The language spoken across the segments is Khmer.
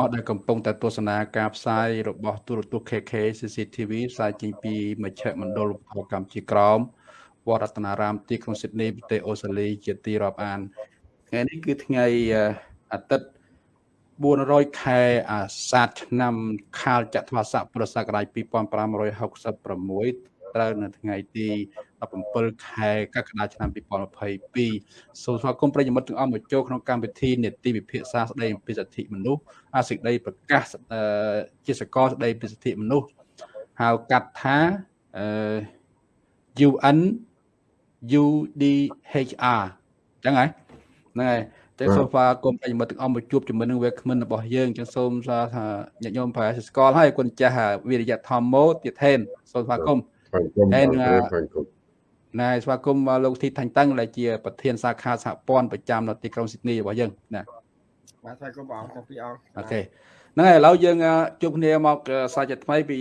អស់ដែលកំពុងតែទស្សនាការផ្សាយរបស់ទូរទស្សន៍ KK CCTV ផ្សាយចេញពីមជ្ឈមណ្ឌលផលកម្មជាក្រមវត្តរតនារាមទីក្រុងស៊ីដនីប្រទេសអូស្ត្រាលីជាទីរាប់អានថ្ងៃនេះគឺថ្ងៃអាទិត្យ400ខែអាសាឍឆ្នាំខាលចត្វាស័កពុរសករាជ2566ត្រូវនៅថ្ងៃទី 17ខែកក្កដាឆ្នាំ2022សូមស្វាគមន៍ប្រិយមិត្តទាំងអស់មកចូលក្នុងកម្មវិធីនេតិវិភាសាស្ដីអំពីសិទ្ធិមនុស្សអាសេចក្តីប្រកាសជាសកលស្ដីពីសិទ្ធិមនុស្សហៅកាត់ថាអឺ UN UDHR ចឹងហើយហ្នឹងហើយតែសូហ្វាគុំប្រិយមិត្តទាំងអស់មកជួបជាមួយនឹងវាគ្មិនរបស់យើងចឹងសូមថាញាតិញោមប្រហែលស្គាល់ហើយគុណចាស់វិរិយធម្មោទៀតថេនសូមស្វាគមន៍ហើយ ណែស្វាគមន៍លោកធីថាញ់តឹងដែលជាប្រធានសាខាសហព័ន្ធប្រចាំនៅទីក្រុងស៊ីដនីរបស់យើងណាបាទស្វាគមន៍បងទាំងពីរអង្គអូខេហ្នឹងហើយឥឡូវយើងជួបគ្នាមកសាច់ថ្មីពី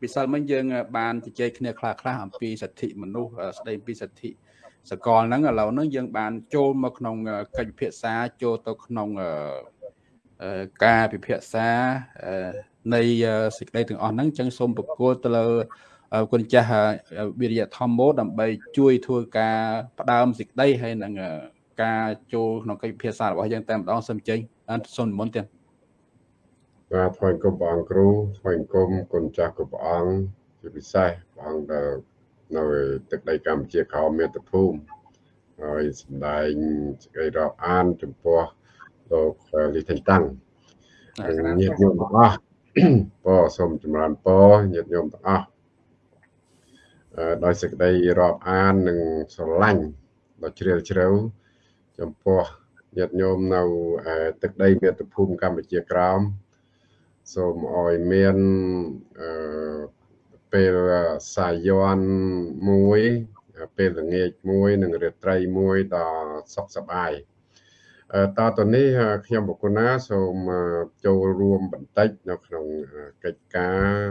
ពីសិលមិញយើង បានជជែកគ្នាខ្លះខ្លះអំពីសិទ្ធិមនុស្សស្ដីពីសិទ្ធិសកលហ្នឹងឥឡូវហ្នឹងយើងបានចូលមកក្នុងកិច្ចពិភាក្សាចូលទៅក្នុងការពិភាក្សានៃសេចក្តីទាំងអស់ហ្នឹងអញ្ចឹងសូមប្រគល់ទៅលើ គុណចាស់វិរិយធម្មោដើម្បីជួយធ្វើការផ្ដើមសេចក្តីហើយនឹងការចូលក្នុងកិច្ចពិភាក្សារបស់យើងតែម្ដងសូមចេញសូមនិមន្តទៀតបាទថ្វាយគុំព្រះអង្គគ្រូថ្វាយគុំគុណចាស់គុំព្រះអង្គជាពិសេសព្រះអង្គដែលនៅទឹកដីកម្ពុជាក្រោមមាតុភូមិហើយសម្ដែងសេចក្តីរាប់អានចំពោះលោកលីថេងតាំងញាតិញោមទាំងអស់ពរសូមចម្រើនពរញាតិញោមទាំងអស់ ដោយសេចក្តីរាប់អាននិងស្រឡាញ់ដ៏ជ្រាលជ្រៅចំពោះញាតិញោមនៅទឹកដីមាតុភូមិកម្ពុជាក្រោមសូមអោយមានអឺពេលសាយ័នមួយពេលល្ងាចមួយនិងរាត្រីមួយដ៏សុខសប្បាយតទៅនេះខ្ញុំបុគ្គលណាសូមចូលរួមបន្តិចនៅក្នុងកិច្ចការ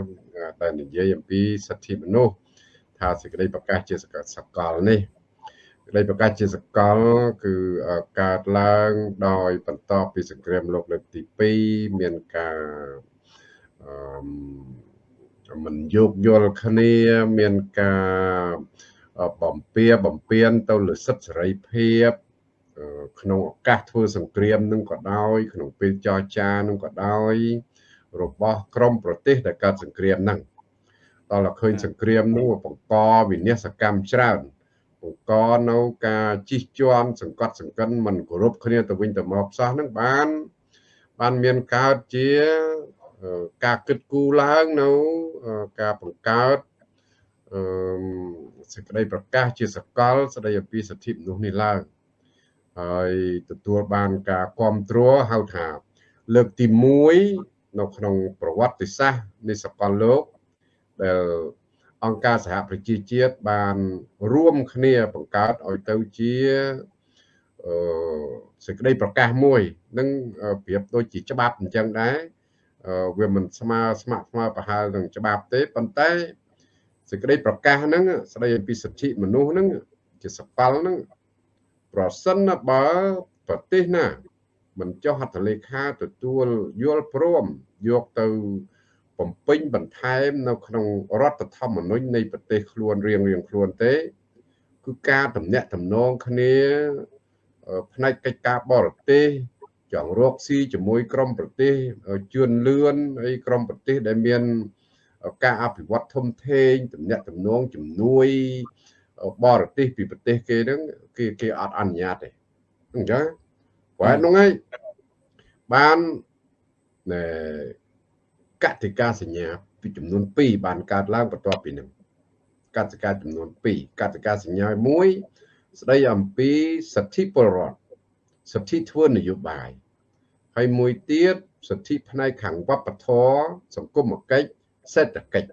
ដែលនិយាយអំពីសិទ្ធិមនុស្ស ថាសេចក្តីប្រកាសជាសកលនេះសេចក្តីប្រកាសជាសកល គឺកើតឡើងដោយបន្ទាប់ពីសង្គ្រាមលោកលើកទី2មានការអឺមិនយោគយល់គ្នាមានការបំពៀបំពៀនទៅលើសិទ្ធិសេរីភាពក្នុងឱកាសធ្វើសង្គ្រាមនឹងក៏ដោយ ក្នុងពេលចរចានឹងក៏ដោយ របស់ក្រមប្រទេសដែលកើតសង្គ្រាមហ្នឹង ដល់តែឃើញសង្គ្រាមនោះបង្កវិនាសកម្មច្រើនបង្កនៅការជិះជាន់សង្កត់សង្កិនមិនគោរពគ្នាទៅវិញទៅមកផ្សោះហ្នឹងបាន បានមានកើតជាការគិតគូរឡើងនៅការបង្កើតអឺសេចក្តីប្រកាសជាសកលស្តីអំពីសិទ្ធិមនុស្សនេះឡើងហើយទទួលបានការគ្រប់គ្រងហៅថា លើកទី1នៅក្នុងប្រវត្តិសាស្ត្រនៃសកលលោក ដែលអង្គការសហប្រជាជាតិបានរួមគ្នាបង្កើតឲ្យទៅជាអឺសេចក្តីប្រកាសមួយនឹងប្រៀបដូចជាច្បាប់អញ្ចឹងដែរវាមិនស្មើស្ម័គ្រស្មើប្រហែលនឹងច្បាប់ទេប៉ុន្តែសេចក្តីប្រកាសហ្នឹងស្តីអំពីសិទ្ធិមនុស្សហ្នឹងជាសកលហ្នឹងប្រសិនបើប្រទេសណាមិនចុះហត្ថលេខាទទួលយល់ព្រមយកទៅ បំពេញបន្ថែមនៅក្នុងរដ្ឋធម្មនុញ្ញនៃប្រទេសខ្លួនរៀងរៀងខ្លួនទេ គឺការតំណាក់តំណងគ្នាផ្នែកកិច្ចការបរទេសចង់រកស៊ីជាមួយក្រមប្រទេសជឿនលឿនហើយក្រមប្រទេសដែលមានការអភិវឌ្ឍធំធេងតំណាក់តំណងជំនួយបរទេសពីប្រទេសគេហ្នឹងគេគេអត់អនុញ្ញាតទេអញ្ចឹងព្រោះហ្នឹងហើយបានណែ កតិកាសញ្ញាពីចំនួន2បានកើតឡើងបន្ទាប់ពីនឹងកតិកាចំនួន2កតិកាសញ្ញា1ស្ដីអំពីសិទ្ធិពលរដ្ឋសិទ្ធិធ្វើនយោបាយហើយមួយទៀតសិទ្ធិផ្នែកខាងវប្បធម៌សង្គមគិច្ចសេដ្ឋកិច្ច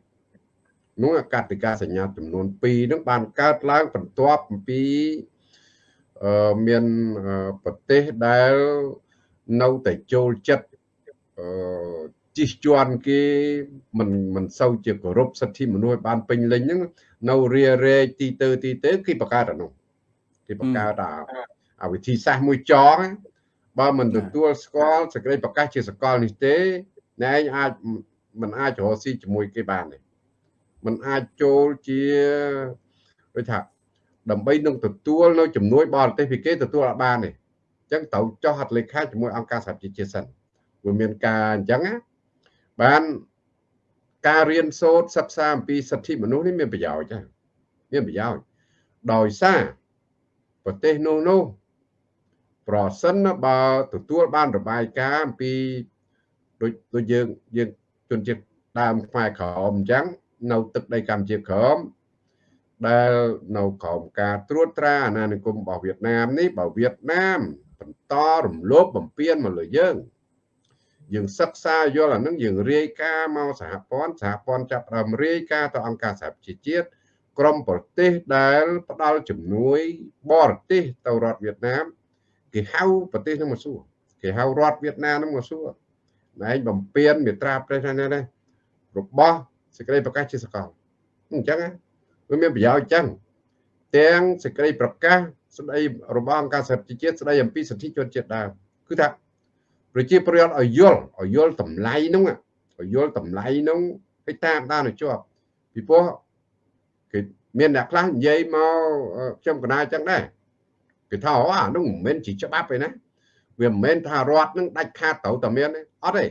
នោះកតិកាសញ្ញាចំនួន2នឹងបានកើតឡើងបន្ទាប់អំពីអឺមានប្រទេសដែលនៅតែចូលចិត្តអឺ ជិះជាន់គេមិនមិនសូវជាគោរពសិទ្ធិមនុស្សបានពេញលេញហ្នឹងនៅរារែកទីទៅទីទៅគេបង្កើតអានោះគេបង្កើតអាអាវិធីសាស្ត្រមួយចងបើមិនទទួលស្គាល់សេចក្តីប្រកាសជាសកលនេះទេអ្នកឯងអាចមិនអាចរកស៊ីជាមួយគេបានទេมันអាចចូលជាដូចថាដើម្បីនឹងទទួលនៅជំនួយបរទេសពីគេទទួលអត់បានទេអញ្ចឹងត្រូវចុះហត្ថលេខាជាមួយអង្គការសហប្រជាជាតិសិនវាមានការអញ្ចឹងណា បានការរៀនសូត្រសិក្សាអំពីសិទ្ធិមនុស្សនេះមានប្រយោជន៍ចាមានប្រយោជន៍ដោយសារប្រទេសនោះនោះប្រសិនបើទទួលបានរបាយការណ៍អំពីដូចដូចយើងយើងជនជាតិដើមខ្មែរក្រមអញ្ចឹងនៅទឹកដីកម្ពុជាក្រមដែលនៅក្រោមការត្រួតត្រាអាណានិគមរបស់វៀតណាមនេះបើវៀតណាមបន្តរំលោភបំពានមកលើយើង យើងសិក្សាយល់អានឹងយើងរាយការណ៍មកសហព័ន្ធសហព័ន្ធចាប់ផ្ដើមរាយការណ៍ទៅអង្គការសហប្រជាជាតិក្រមប្រទេសដែលផ្ដល់ជំនួយបរទេសទៅរដ្ឋវៀតណាមគេហៅប្រទេសហ្នឹងមកសួរគេហៅរដ្ឋវៀតណាមហ្នឹងមកសួរឯងបំពេញមេត្រាប្រទេសហ្នឹងណារបស់សេចក្តីប្រកាសជាសកលអញ្ចឹងវាមានប្រយោជន៍អញ្ចឹងទាំងសេចក្តីប្រកាសស្តីរបស់អង្គការសហប្រជាជាតិស្តីអំពីសិទ្ធិជនជាតិដើមគឺថា ប្រជាប្រដ្ឋឲ្យយល់ឲ្យយល់តម្លៃនោះឲ្យយល់តម្លៃនោះឲ្យតាមដានឲ្យជាប់ពីព្រោះគេមានអ្នកខ្លះនិយាយមកខ្ញុំកណាអញ្ចឹងដែរគេថាអូអានោះមិនមែនជាច្បាប់ទេណាវាមិនមែនថារដ្ឋនឹងដាច់ខាតត្រូវតែមានទេអត់ទេ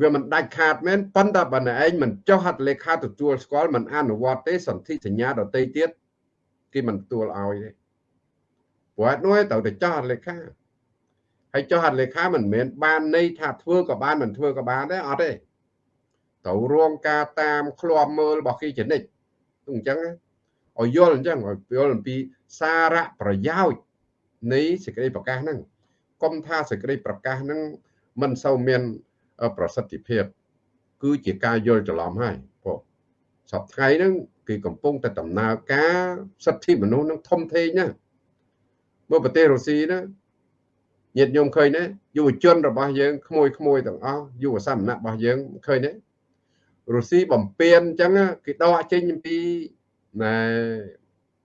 វាមិនដាច់ខាតមែនប៉ុន្តែបើឯងមិនចុះហត្ថលេខាទទួលស្គាល់មិនអនុវត្តទេសន្ធិសញ្ញាដទៃទៀតគេមិនទទួលឲ្យទេព្រោះនោះត្រូវតែចុះហត្ថលេខា ហើយចុះហត្ថលេខាមិនមែនបានន័យថាធ្វើក៏បានមិនធ្វើក៏បានទេអត់ទេត្រូវរងការតាមឃ្លាំមើលរបស់គេជានិច្ចអញ្ចឹងឲ្យយល់អញ្ចឹងឲ្យយល់អំពីសារៈប្រយោជន៍នៃសេចក្តីប្រកាសហ្នឹងកុំថាសេចក្តីប្រកាសហ្នឹងមិនសូវមានប្រសិទ្ធភាព គឺជាការយល់ច្រឡំហើយព្រោះសប្តាហ៍ហ្នឹងគឺកំពុងតែដំណើរការសិទ្ធិមនុស្សនឹងធំធេងណាមកប្រទេសរុស្ស៊ីណា ញាតិញោមឃើញទេយុវជនរបស់យើងក្មួយក្មួយទាំងអស់យុវសមណៈរបស់យើងឃើញទេរុស្ស៊ីបំពេញអញ្ចឹងគេដកចេញអំពីណែ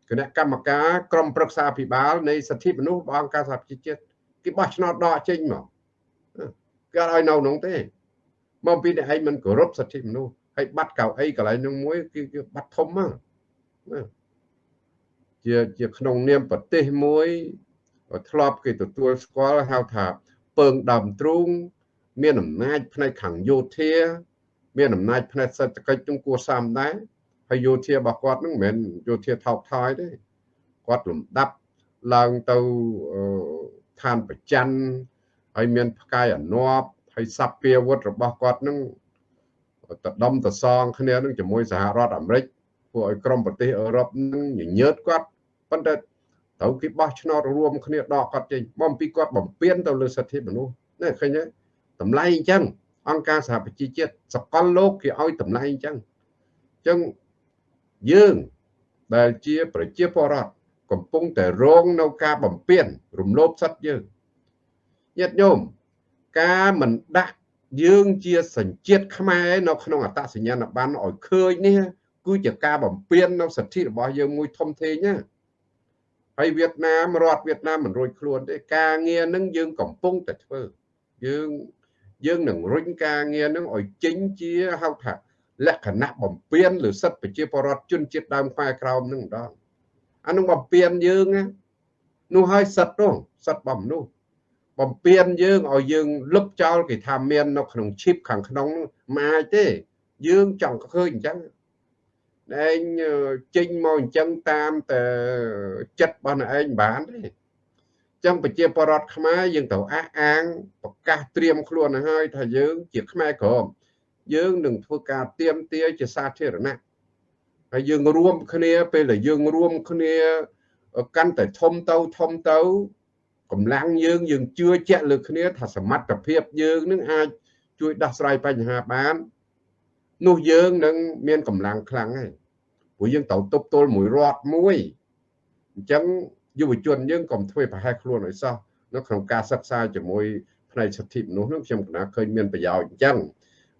គណៈកម្មការក្រមប្រឹក្សាភិបាលនៃសិទ្ធិមនុស្សរបស់អង្គការសហប្រជាជាតិគេបោះឆ្នោតដកចេញមកគេអត់ឲ្យនៅក្នុងទេមកពីអ្នកឯងមិនគោរពសិទ្ធិមនុស្សហើយបាត់កៅអីកន្លែងនោះមួយគឺបាត់ធំមកជាជាក្នុងនាមប្រទេសមួយ ធ្លាប់គេទទួលស្គាល់ហៅថាពើងដើមទ្រូង មានអំណាចផ្នែកខាងយោធា មានអំណាចផ្នែកសេដ្ឋកិច្ចនឹងគួរសមដែរហើយយោធារបស់គាត់នឹងមិនមែនយោធាថោកថយទេគាត់លំដាប់ឡើងទៅឋានប្រច័នហើយមានផ្កាយអនាប់ហើយសព្វាវុធរបស់គាត់នឹងតដំតសងគ្នានឹងជាមួយសហរដ្ឋអាមេរិកពួកឲ្យក្រុមប្រទេសអឺរ៉ុបនឹងញញើតគាត់ប៉ុន្តែ ត្រូវគេបោះឆ្នោតរួមគ្នាដកគាត់ចេញបំពីគាត់បំពេញទៅលើសិទ្ធិមនុស្សនេះឃើញទេតម្លៃអញ្ចឹងអង្គការសហប្រជាជាតិសកលលោកគេឲ្យតម្លៃអញ្ចឹងអញ្ចឹងយើងដែលជាប្រជាពលរដ្ឋកំពុងតែរងនៅការបំពេញរំលោភសិទ្ធិយើងញាតិញោមការមិនដាក់យើងជាសញ្ជាតិខ្មែរនៅក្នុងអត្តសញ្ញាណប័ណ្ណឲ្យឃើញនេះគឺជាការបំពេញនៅសិទ្ធិរបស់យើងមួយធំធេងណា ហើយវៀតណាមរដ្ឋវៀតណាមមិនរួចខ្លួនទេការងារនឹងយើងកំពុងតែធ្វើយើងយើងនឹងរុញការងារនឹងឲ្យចេញជាហៅថាលក្ខណៈបំពេញឬសិទ្ធិប្រជាពលរដ្ឋជនជាតិដើមខ្មែរក្រោមនឹងម្ដងអានឹងបំពេញយើងនោះឲ្យសិទ្ធិនោះសិទ្ធិបំនោះបំពេញយើងឲ្យយើងលុបចោលគេថាមាននៅក្នុងឈីបខាងក្នុងមិនអាចទេ យើងចង់ឃើញអញ្ចឹង ឯងចេញមកអញ្ចឹងតាមតែចិត្តរបស់អ្នកឯងបានទេចឹងប្រជាពលរដ្ឋខ្មែរយើងត្រូវអះអាងប្រកាសត្រៀមខ្លួនហើយថាយើងជាខ្មែរក្រមយើងនឹងធ្វើការទៀមទាជាសាធារណៈហើយយើងរួមគ្នាពេលដែលយើងរួមគ្នាកាន់តែធំទៅធំទៅកម្លាំងយើងយើងជឿជាក់លើគ្នាថាសមត្ថភាពយើងនឹងអាចជួយដោះស្រាយបញ្ហាបាននោះយើងនឹងមានកម្លាំងខ្លាំងហើយ ព្រោះយើងត្រូវទប់ទល់មួយរដ្ឋមួយអញ្ចឹងយុវជនយើងកុំធ្វើប្រហែសខ្លួនឲ្យសោះនៅក្នុងការសិក្សាជាមួយផ្នែកសិទ្ធិមនុស្សនោះខ្ញុំគណៈឃើញមានប្រយោជន៍អញ្ចឹង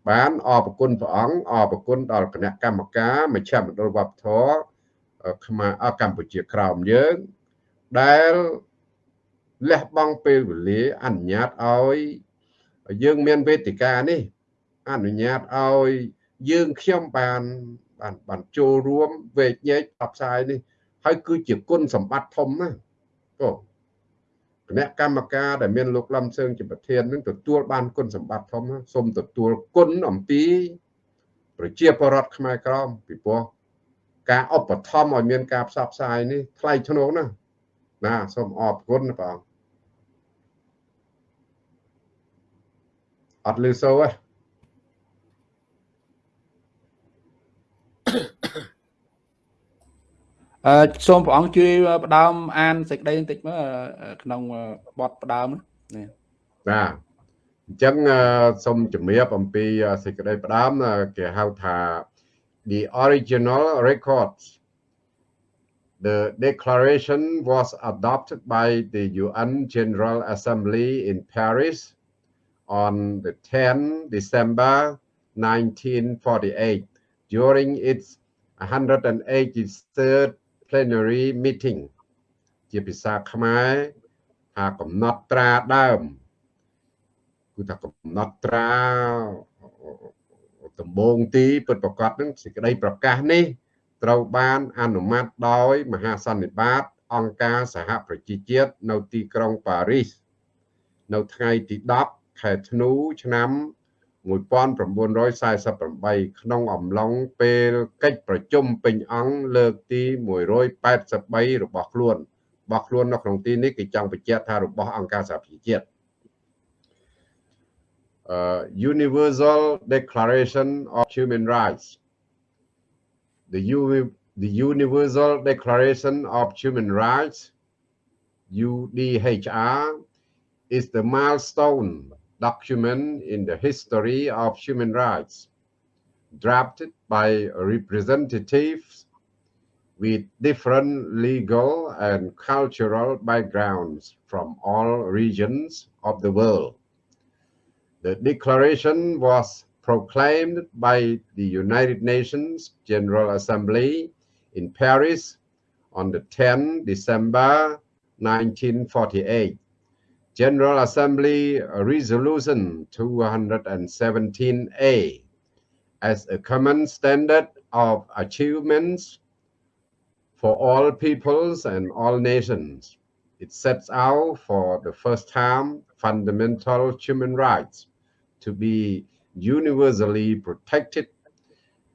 បានអរគុណព្រះអង្គអរគុណដល់គណៈកម្មការមជ្ឈមណ្ឌលវប្បធម៌ខ្មែរកម្ពុជាក្រោមយើងដែលលះបង់ពេលវេលាអនុញ្ញាតឲ្យយើងមានវេទិកានេះអនុញ្ញាតឲ្យយើងខ្ញុំបាន បានបានចូលរួមវេកញែកផ្សព្វផ្សាយនេះហើយគឺជាគុណសម្បត្តិធំណាបងគណៈកម្មការដែលមានលោកលំសើងជាប្រធាននឹងទទួលបានគុណសម្បត្តិធំសូមទទួលគុណអំពី ប្រជាពលរដ្ឋខ្មែរក្រមពីព្រោះការឧបត្ថម្ភឲ្យមានការផ្សព្វផ្សាយនេះថ្លៃធ្នូណាណាសូមអរគុណបងអត់លឺសូទេ អឺសូមព្រះអង្គជួយផ្ដើមអានសេចក្តីបន្តិចមើលក្នុងបទផ្ដើមនេះបាទអញ្ចឹងសូមជំរាបអំពីសេចក្តីផ្ដើមគេហៅថា the original records the declaration was adopted by the UN General Assembly in Paris on the 10 December 1948 during its 183rd plenary meeting ជាភាសាខ្មែរថាកំណត់ត្រាដើមគឺថាកំណត់ត្រាដំបងទីពិតប្រកបនឹងសេចក្តីប្រកាសនេះត្រូវបានអនុម័តដោយ មហាសន្និបាត អង្គការសហប្រជាជាតិនៅទីក្រុងប៉ារីសនៅថ្ងៃទី10ខែធ្នូឆ្នាំ 1948ក្នុងអំឡុងពេលកិច្ចប្រជុំពេញអង្គលើកទី183របស់ខ្លួនរបស់ខ្លួននៅក្នុងទីនេះគេចង់បញ្ជាក់ថារបស់អង្គការសហប្រជាជាតិ uh, Universal Declaration of Human Rights the U the Universal Declaration of Human Rights UDHR is the milestone document in the history of human rights, drafted by representatives with different legal and cultural backgrounds from all regions of the world. The declaration was proclaimed by the United Nations General Assembly in Paris on the 10 December 1948 General Assembly Resolution 217A as a common standard of achievements for all peoples and all nations. It sets out for the first time fundamental human rights to be universally protected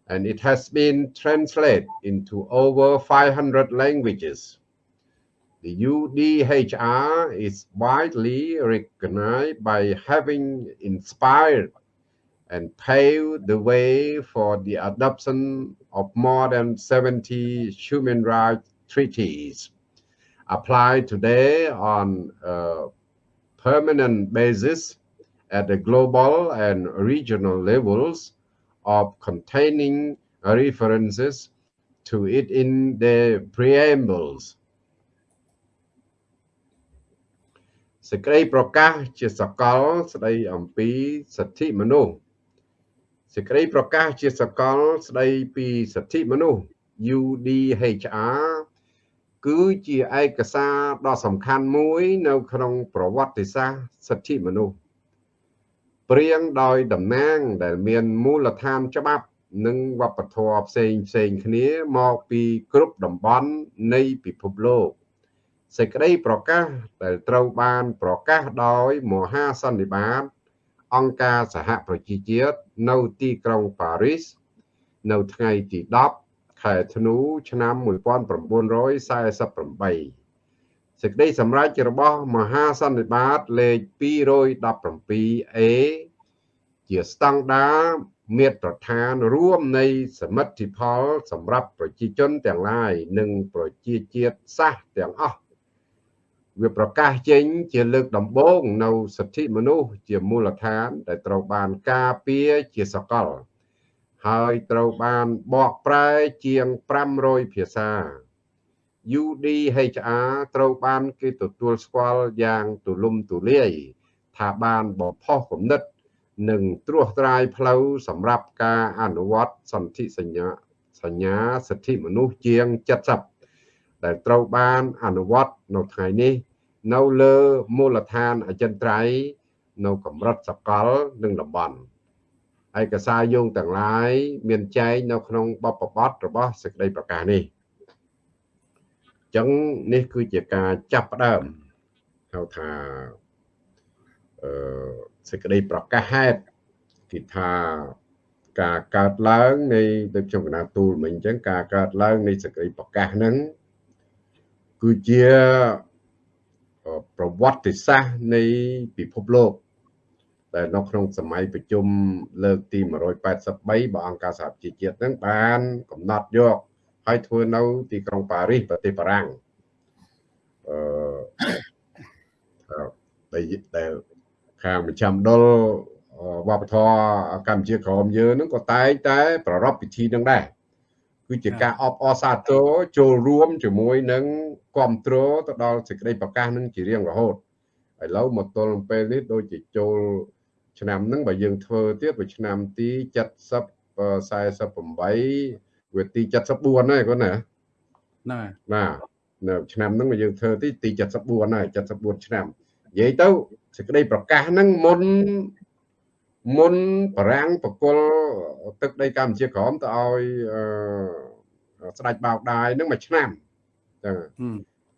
and it has been translated into over 500 languages. The UDHR is widely recognized by having inspired and paved the way for the adoption of more than 70 human rights treaties. Applied today on a permanent basis at the global and regional levels of containing references to it in the preambles សេចក្តីប្រកាសជាសកលស្តីអំពីសិទ្ធិមនុស្សសេចក្តីប្រកាសជាសកលស្តីពីសិទ្ធិមនុស្ស UDHR គឺជាឯកសារដ៏សំខាន់មួយនៅក្នុងប្រវត្តិសាស្ត្រសិទ្ធិមនុស្សព្រៀងដោយតំណាងដែលមានមូលដ្ឋានច្បាប់និងវប្បធម៌ផ្សេងផ្សេងគ្នាមកពីគ្រប់តំបន់នៃពិភពលោក សេចក្តីប្រកាសដែលត្រូវបានប្រកាសដោយមហាសន្និបាតអង្គការសហប្រជាជាតិនៅទីក្រុងប៉ារីសនៅថ្ងៃទី10ខែធ្នូឆ្នាំ1948សេចក្តីសម្រេចរបស់មហាសន្និបាតលេខ 217A ជាស្តង់ដារមាត្រដ្ឋានរួមនៃសមិទ្ធផលសម្រាប់ប្រជាជនទាំងឡាយនិងប្រជាជាតិសាសទាំងអស់ វាប្រកាសចេញជាលើកដំបូងនៅសិទ្ធិមនុស្សជាមូលដ្ឋាន ដែលត្រូវបានការពារជាសកល ហើយត្រូវបានបកប្រែជាង500ភាសា UDHR ត្រូវបានគេទទួលស្គាល់យ៉ាងទូលំទូលាយថាបានបំផុសគំនិត និងត្រួសត្រាយផ្លូវសម្រាប់ការអនុវត្តសន្ធិសញ្ញាសញ្ញាសិទ្ធិមនុស្សជាង70 ដែលត្រូវបានអនុវត្តនៅថ្ងៃនេះ នៅលើមូលដ្ឋានអចិន្ត្រៃយ៍នៅកម្រិតសកលនិងតំបន់ឯកសារយោងទាំងឡាយមានចែងនៅក្នុងបបបត្តិរបស់សេចក្តីប្រកាសនេះអញ្ចឹងនេះគឺជាការចាប់ផ្ដើមហៅថាអឺសេចក្តីប្រកាសហេតុគឺថាការកើតឡើងនៃដូចខ្ញុំកណាទូលមិញអញ្ចឹងការកើតឡើងនៃសេចក្តីប្រកាសហ្នឹង គឺជាប្រវត្តិសាស្ត្រនៃពិភពលោកតែនៅក្នុងសម័យប្រជុំលើកទី183របស់អង្គការសហប្រជាជាតិហ្នឹងបានកំណត់យកហើយធ្វើនៅទីក្រុងប៉ារីសប្រទេសបារាំងអឺដែលខាងប្រចាំដុលវប្បធម៌កម្ពុជាក្រមយើងហ្នឹងក៏តែងតែ ប្រារព្ធពិធីនឹងដែរ គឺជាការអបអរសាទរចូលរួមជាមួយនឹងគ្រប់គ្រងទៅដល់សេចក្តីប្រកាសនឹងជារៀងរហូតឥឡូវមកទល់ពេលនេះដូចជាចូលឆ្នាំហ្នឹងបើយើងធ្វើទៀតវាឆ្នាំទី70 48វាទី74ហើយគាត់ណាហ្នឹងហើយបាទនៅឆ្នាំហ្នឹងយើងធ្វើទីទី74ហើយ74ឆ្នាំនិយាយទៅសេចក្តីប្រកាសហ្នឹងមុន មុនបារាំងបកលទឹកដីកម្ពុជាក្រមទៅឲ្យស្ដេចបោកដាយហ្នឹងមួយឆ្នាំចឹង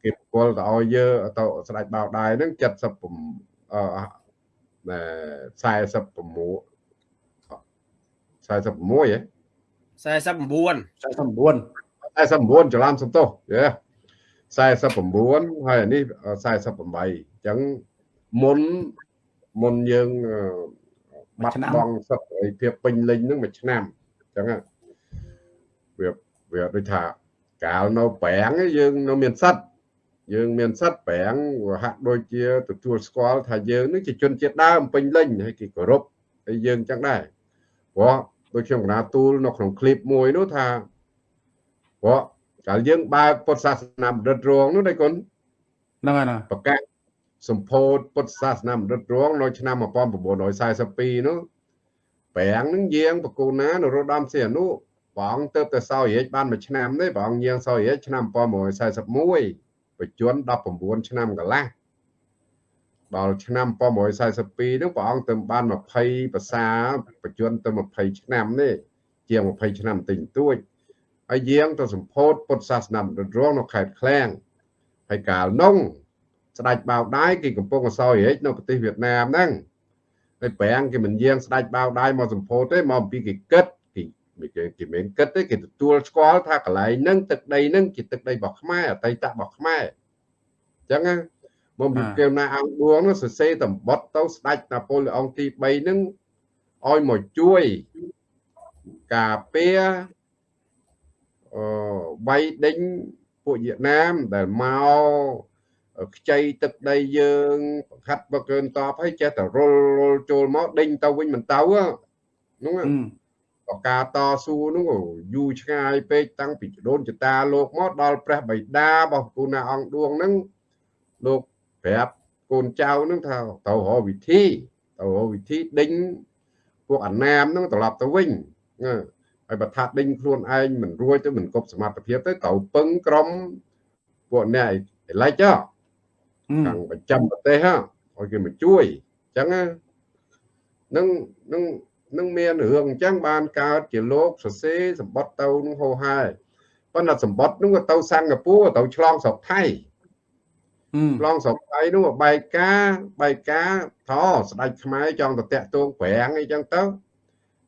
គេបកលទៅឲ្យយើទៅស្ដេចបោកដាយហ្នឹង70អឺ46 46ហ៎49 49 49ច្រឡំសំទោសយេ49ហើយនេះ48អញ្ចឹងមុនមុនយើង បាត់បង់សិទ្ធិសេរីភាពពេញលេញនឹងមួយឆ្នាំអញ្ចឹងវាវាដូចថាកាលនៅប្រាំងយើងនៅមានសិទ្ធិយើងមានសិទ្ធិប្រាំងវាហាក់ដូចជាទទួលស្គាល់ថាយើងនឹងជាជនជាតិដើមពេញលេញហើយគេគោរពហើយយើងចឹងដែរព្រោះដូចខ្ញុំកណាទូលនៅក្នុងឃ្លីបមួយនោះថាព្រោះកាលយើងបើកពុទ្ធសាសនាបណ្ឌិតរងនោះដែរគុណហ្នឹងហើយប្រកាស សម្ពោធពុទ្ធសាសនាបណ្ឌិតរងនៅឆ្នាំ1942នោះប្រាំងនឹងយាងបកូណានរោត្តមសីហនុព្រះអង្គទៅទៅសោយរាជបានមួយឆ្នាំទេព្រះអង្គយាងសោយរាជឆ្នាំ1941បញ្ជន19ឆ្នាំកន្លះដល់ឆ្នាំ1942នោះព្រះអង្គទៅបាន20ភាសាបញ្ជនទៅ20ឆ្នាំនេះជាង20ឆ្នាំតិចតួចហើយយាងទៅសម្ពោធពុទ្ធសាសនាបណ្ឌិតរងនៅខេត្តឃ្លាំងហើយកាលនោះ ស្ដេចបៅដៃគេកំពុងអសោយរាជនៅប្រទេសវៀតណាមហ្នឹងហើយប្រាំងគេមិនយាងស្ដេចបៅដៃមកសម្ពោធទេមកអំពីគេគិតគេគេគេមិនគិតទេគេទទួលស្គាល់ថាកន្លែងហ្នឹងទឹកដីហ្នឹងជាទឹកដីរបស់ខ្មែរអតីតរបស់ខ្មែរអញ្ចឹងមកពីគេណាអង្គឌួងនោះសរសេរតំបត់ទៅស្ដេចណាប៉ូលេអុងទី3ហ្នឹងឲ្យមកជួយការពារអឺបៃដេញពួកវៀតណាមដែលមក ខ្ចីទឹកដីយើងបង្ខាត់បកើនតបហើយចេះតែរុលរុលចូលមកដេញទៅវិញមិនទៅហ្នឹងបកាតស៊ូនោះយូរឆ្ងាយពេកតាំងពីដូនចតាលោកមកដល់ព្រះបិតារបស់គូណាអង្គឌួងហ្នឹងលោកប្រាប់កូនចៅហ្នឹងថាទៅរកវិធីទៅរកវិធីដេញពួកអណាមហ្នឹងត្រឡប់ទៅវិញហើយបើថាដេញខ្លួនឯងមិនរួចទៅមិនគប់សមត្ថភាពទៅត្រូវពឹងក្រុមពួកអ្នកឯឡេចហ៎ ខាងប្រចាំប្រទេសឲ្យគេមកជួយអញ្ចឹងនឹងនឹងនឹងមានរឿងអញ្ចឹងបានកើតជាលោកសរសេរសម្បត្តិទៅនឹងហោហាយប៉ុន្តែសម្បត្តិនោះក៏ទៅសិង្ហបុរីទៅឆ្លងស្រុកថៃឆ្លងស្រុកថៃនោះបែកការបែកការថស្ដេចខ្មែរចង់ទៅតាក់ទងប្រាំងអីចឹងទៅ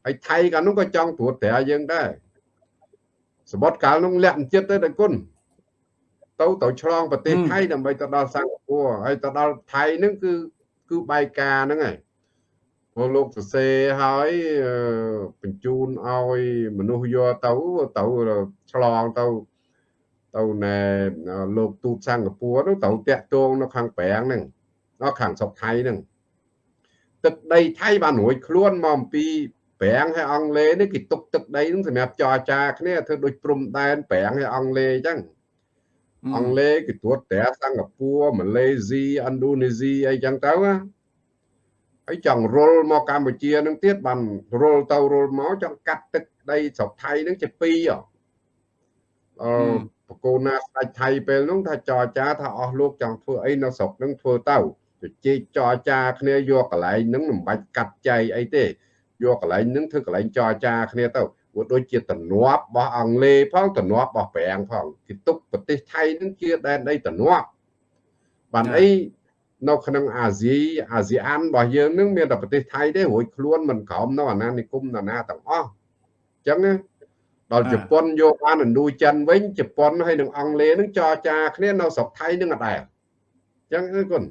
ហើយថៃកាលនោះក៏ចង់ត្រួតត្រាយើងដែរសម្បត្តិកាលនោះលាក់ចិត្តទៅដល់គុណ ទៅទៅឆ្លងប្រទេសថៃដើម្បីទៅដល់សិង្ហបុរីហើយទៅដល់ថៃហ្នឹងគឺគឺបែកការហ្នឹងហើយព្រោះលោកសរសេរហើយបញ្ជូនឲ្យមនុស្សយកទៅទៅឆ្លងទៅទៅណែលោកទូតសិង្ហបុរីនោះទៅតាក់ទងនៅខាងប្រាំងហ្នឹងនៅខាងស្រុកថៃហ្នឹងទឹកដីថៃបានរួចខ្លួនមកអំពីប្រាំងហើយអង់គ្លេសនេះគេទុកទឹកដីហ្នឹងសម្រាប់ចរចាគ្នាធ្វើដូចព្រំដែនប្រាំងហើយអង់គ្លេសអញ្ចឹង អង់គ្លេសគេត្រួតត្រាសិង្ហបុរីម៉ាឡេស៊ីឥណ្ឌូនេស៊ីអីចឹងទៅណាហើយចង់រុលមកកម្ពុជានឹងទៀតបានរុលទៅរុលមកចង់កាត់ទឹកដីស្រុកថៃនឹងជាពីរអឺបកូនណាស្ដេចថៃពេលនោះថាចរចាថាអស់លោកចង់ធ្វើអីនៅស្រុកហ្នឹងធ្វើទៅជជែកចរចាគ្នាយកកន្លែងហ្នឹងមិនបាច់កាត់ចែកអីទេយកកន្លែងហ្នឹងធ្វើកន្លែងចរចាគ្នាទៅ ព្រោះដូចជាតំណប់របស់អង់គ្លេសផងតំណប់របស់ប្រាំងផងគេទុកប្រទេសថៃហ្នឹងជាដែនដីតំណប់បានអីនៅក្នុងអាស៊ីអាស៊ីអានរបស់យើងនឹងមានតែប្រទេសថៃទេរួចខ្លួនមិនក្រោមនៅអាណានិគមណានាទាំងអស់អញ្ចឹងដល់ជប៉ុនយកបានឥណ្ឌូចិនវិញជប៉ុនហើយនឹងអង់គ្លេសនឹងចរចាគ្នានៅស្រុកថៃនឹងអត់ដែរអញ្ចឹងគឺគុណ